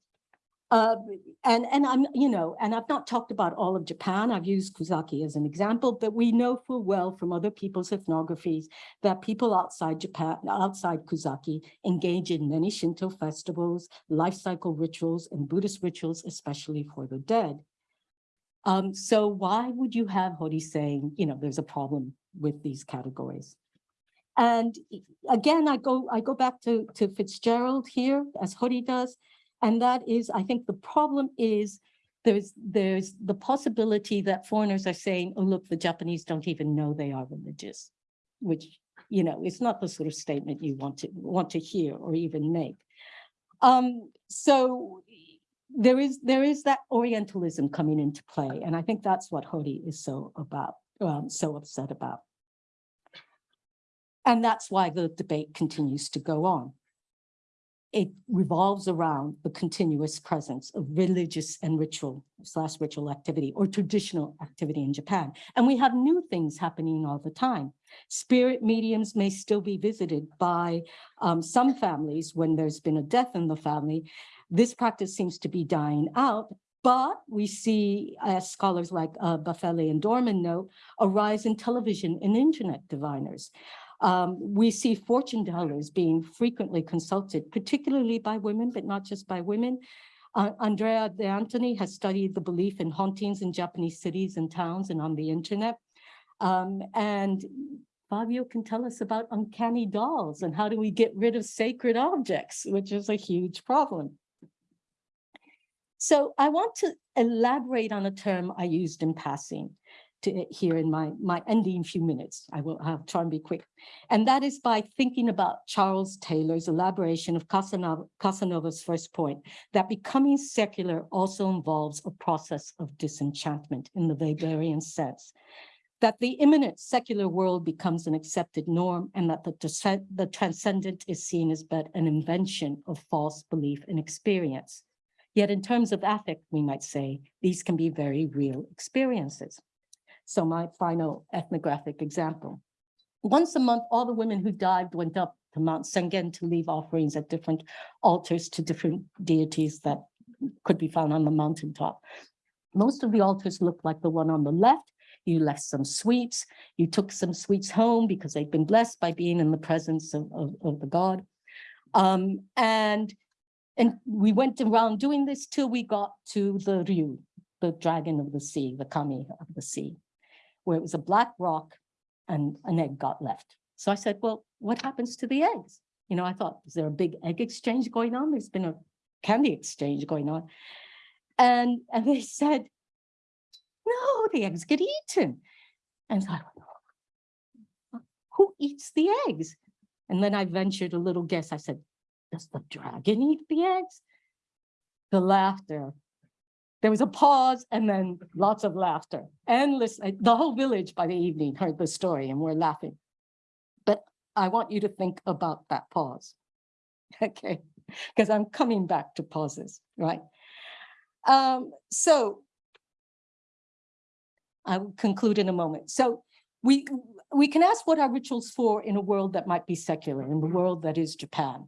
Uh, and, and I'm, you know, and I've not talked about all of Japan. I've used Kuzaki as an example, but we know full well from other people's ethnographies that people outside Japan, outside Kuzaki, engage in many Shinto festivals, life cycle rituals, and Buddhist rituals, especially for the dead. Um, so why would you have Hori saying, you know, there's a problem with these categories? And again, I go I go back to, to Fitzgerald here, as Hori does, and that is, I think the problem is there's there's the possibility that foreigners are saying, oh, look, the Japanese don't even know they are religious, which, you know, it's not the sort of statement you want to want to hear or even make. Um, so there is there is that Orientalism coming into play, and I think that's what Hori is so about, um, so upset about. And that's why the debate continues to go on it revolves around the continuous presence of religious and ritual slash ritual activity or traditional activity in Japan. And we have new things happening all the time. Spirit mediums may still be visited by um, some families when there's been a death in the family. This practice seems to be dying out, but we see, as scholars like uh, and Dorman note, a rise in television and internet diviners. Um, we see fortune tellers being frequently consulted, particularly by women, but not just by women. Uh, Andrea De Antoni has studied the belief in hauntings in Japanese cities and towns and on the internet. Um, and Fabio can tell us about uncanny dolls and how do we get rid of sacred objects, which is a huge problem. So I want to elaborate on a term I used in passing to here in my, my ending few minutes. I will have try and be quick. And that is by thinking about Charles Taylor's elaboration of Casanova, Casanova's first point, that becoming secular also involves a process of disenchantment in the Weberian sense that the immanent secular world becomes an accepted norm and that the, the transcendent is seen as but an invention of false belief and experience. Yet in terms of affect, we might say, these can be very real experiences. So my final ethnographic example. Once a month, all the women who dived went up to Mount Sengen to leave offerings at different altars to different deities that could be found on the mountaintop. Most of the altars looked like the one on the left. You left some sweets. You took some sweets home because they'd been blessed by being in the presence of, of, of the god. Um, and, and we went around doing this till we got to the Ryu, the dragon of the sea, the kami of the sea where it was a black rock and an egg got left. So I said, well, what happens to the eggs? You know, I thought, is there a big egg exchange going on? There's been a candy exchange going on. And, and they said, no, the eggs get eaten. And so I went, who eats the eggs? And then I ventured a little guess. I said, does the dragon eat the eggs? The laughter there was a pause and then lots of laughter. Endless, the whole village by the evening heard the story and we're laughing. But I want you to think about that pause. Okay, because I'm coming back to pauses, right? Um, so I will conclude in a moment. So we, we can ask what are rituals for in a world that might be secular, in the world that is Japan.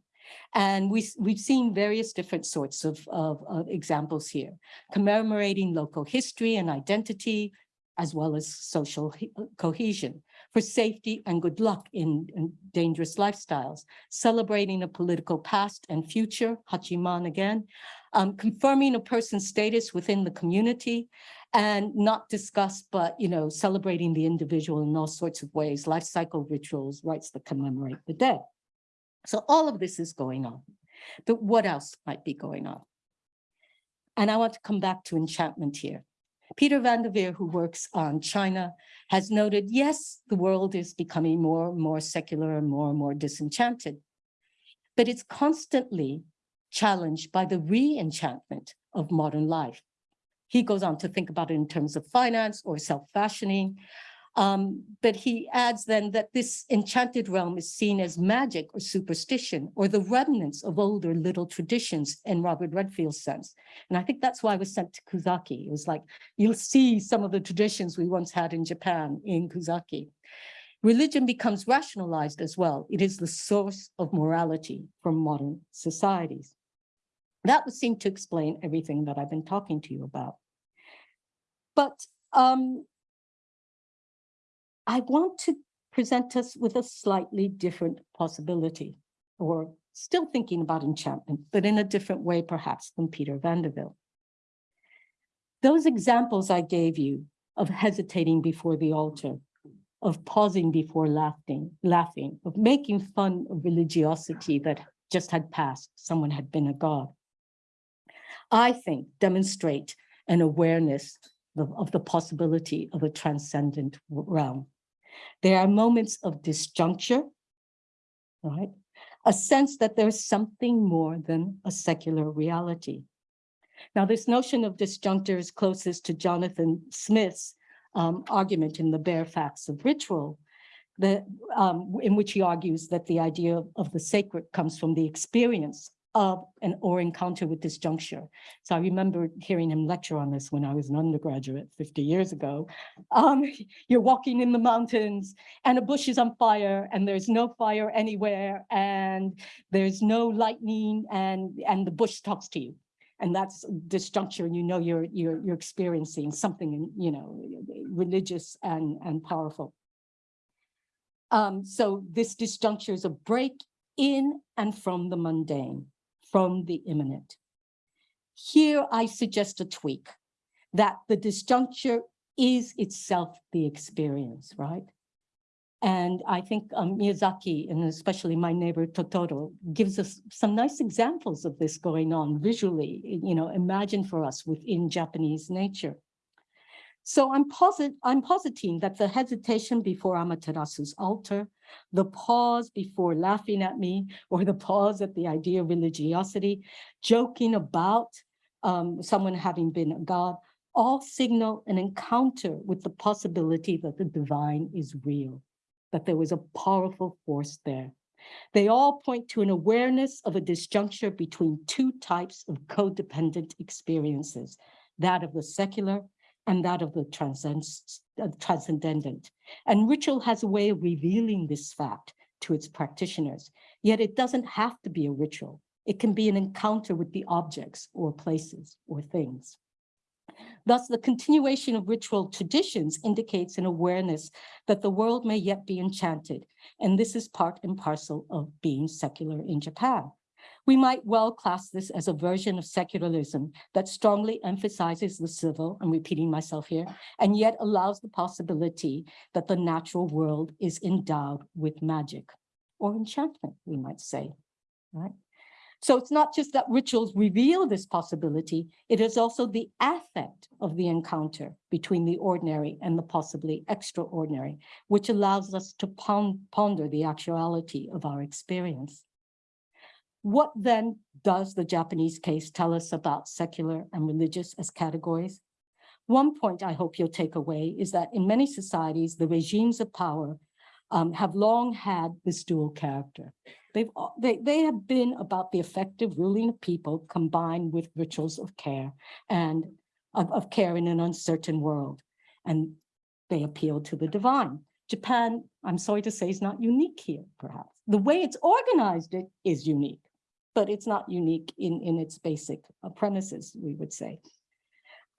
And we, we've seen various different sorts of, of, of examples here, commemorating local history and identity, as well as social uh, cohesion, for safety and good luck in, in dangerous lifestyles, celebrating a political past and future, Hachiman again, um, confirming a person's status within the community, and not discuss, but, you know, celebrating the individual in all sorts of ways, life cycle rituals, rites that commemorate the dead. So all of this is going on. But what else might be going on? And I want to come back to enchantment here. Peter van der Veer, who works on China, has noted, yes, the world is becoming more and more secular and more and more disenchanted. But it's constantly challenged by the re-enchantment of modern life. He goes on to think about it in terms of finance or self-fashioning. Um, but he adds then that this enchanted realm is seen as magic or superstition or the remnants of older little traditions in Robert Redfield's sense. And I think that's why I was sent to Kuzaki. It was like, you'll see some of the traditions we once had in Japan in Kuzaki. Religion becomes rationalized as well. It is the source of morality for modern societies. That would seem to explain everything that I've been talking to you about. But um, I want to present us with a slightly different possibility, or still thinking about enchantment, but in a different way perhaps than Peter van der Veer. Those examples I gave you of hesitating before the altar, of pausing before laughing, laughing, of making fun of religiosity that just had passed, someone had been a god. I think demonstrate an awareness of, of the possibility of a transcendent realm. There are moments of disjuncture, right? A sense that there's something more than a secular reality. Now, this notion of disjuncture is closest to Jonathan Smith's um, argument in the bare facts of ritual, that, um, in which he argues that the idea of, of the sacred comes from the experience of an or encounter with disjuncture. So I remember hearing him lecture on this when I was an undergraduate 50 years ago. Um, you're walking in the mountains and a bush is on fire and there's no fire anywhere and there's no lightning and, and the bush talks to you. And that's disjuncture and you know you're, you're, you're experiencing something, you know, religious and, and powerful. Um, so this disjuncture is a break in and from the mundane, from the immanent. Here I suggest a tweak, that the disjuncture is itself the experience, right? And I think um, Miyazaki, and especially my neighbor Totoro, gives us some nice examples of this going on visually, you know, imagine for us within Japanese nature. So I'm, posit I'm positing that the hesitation before Amaterasu's altar, the pause before laughing at me, or the pause at the idea of religiosity, joking about um, someone having been a god, all signal an encounter with the possibility that the divine is real, that there was a powerful force there. They all point to an awareness of a disjuncture between two types of codependent experiences, that of the secular and that of the transcends- uh, transcendent. And ritual has a way of revealing this fact to its practitioners, yet it doesn't have to be a ritual. It can be an encounter with the objects or places or things. Thus, the continuation of ritual traditions indicates an awareness that the world may yet be enchanted, and this is part and parcel of being secular in Japan. We might well class this as a version of secularism that strongly emphasizes the civil, I'm repeating myself here, and yet allows the possibility that the natural world is endowed with magic or enchantment, we might say, right? So it's not just that rituals reveal this possibility, it is also the affect of the encounter between the ordinary and the possibly extraordinary, which allows us to ponder the actuality of our experience. What then does the Japanese case tell us about secular and religious as categories? One point I hope you'll take away is that in many societies, the regimes of power um, have long had this dual character. They've, they, they have been about the effective ruling of people combined with rituals of care and of, of care in an uncertain world. And They appeal to the divine. Japan, I'm sorry to say, is not unique here, perhaps. The way it's organized it is unique, but it's not unique in, in its basic premises, we would say.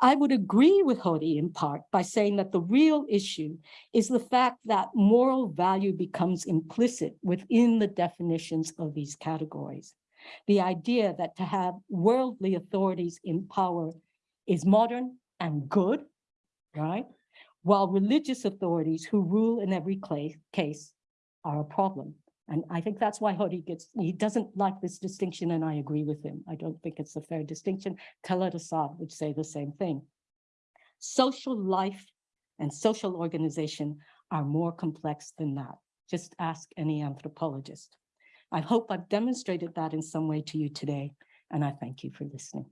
I would agree with Hori in part by saying that the real issue is the fact that moral value becomes implicit within the definitions of these categories. The idea that to have worldly authorities in power is modern and good, right? While religious authorities who rule in every case are a problem. And I think that's why Hori gets, he doesn't like this distinction and I agree with him. I don't think it's a fair distinction. Talal Asad would say the same thing. Social life and social organization are more complex than that. Just ask any anthropologist. I hope I've demonstrated that in some way to you today, and I thank you for listening.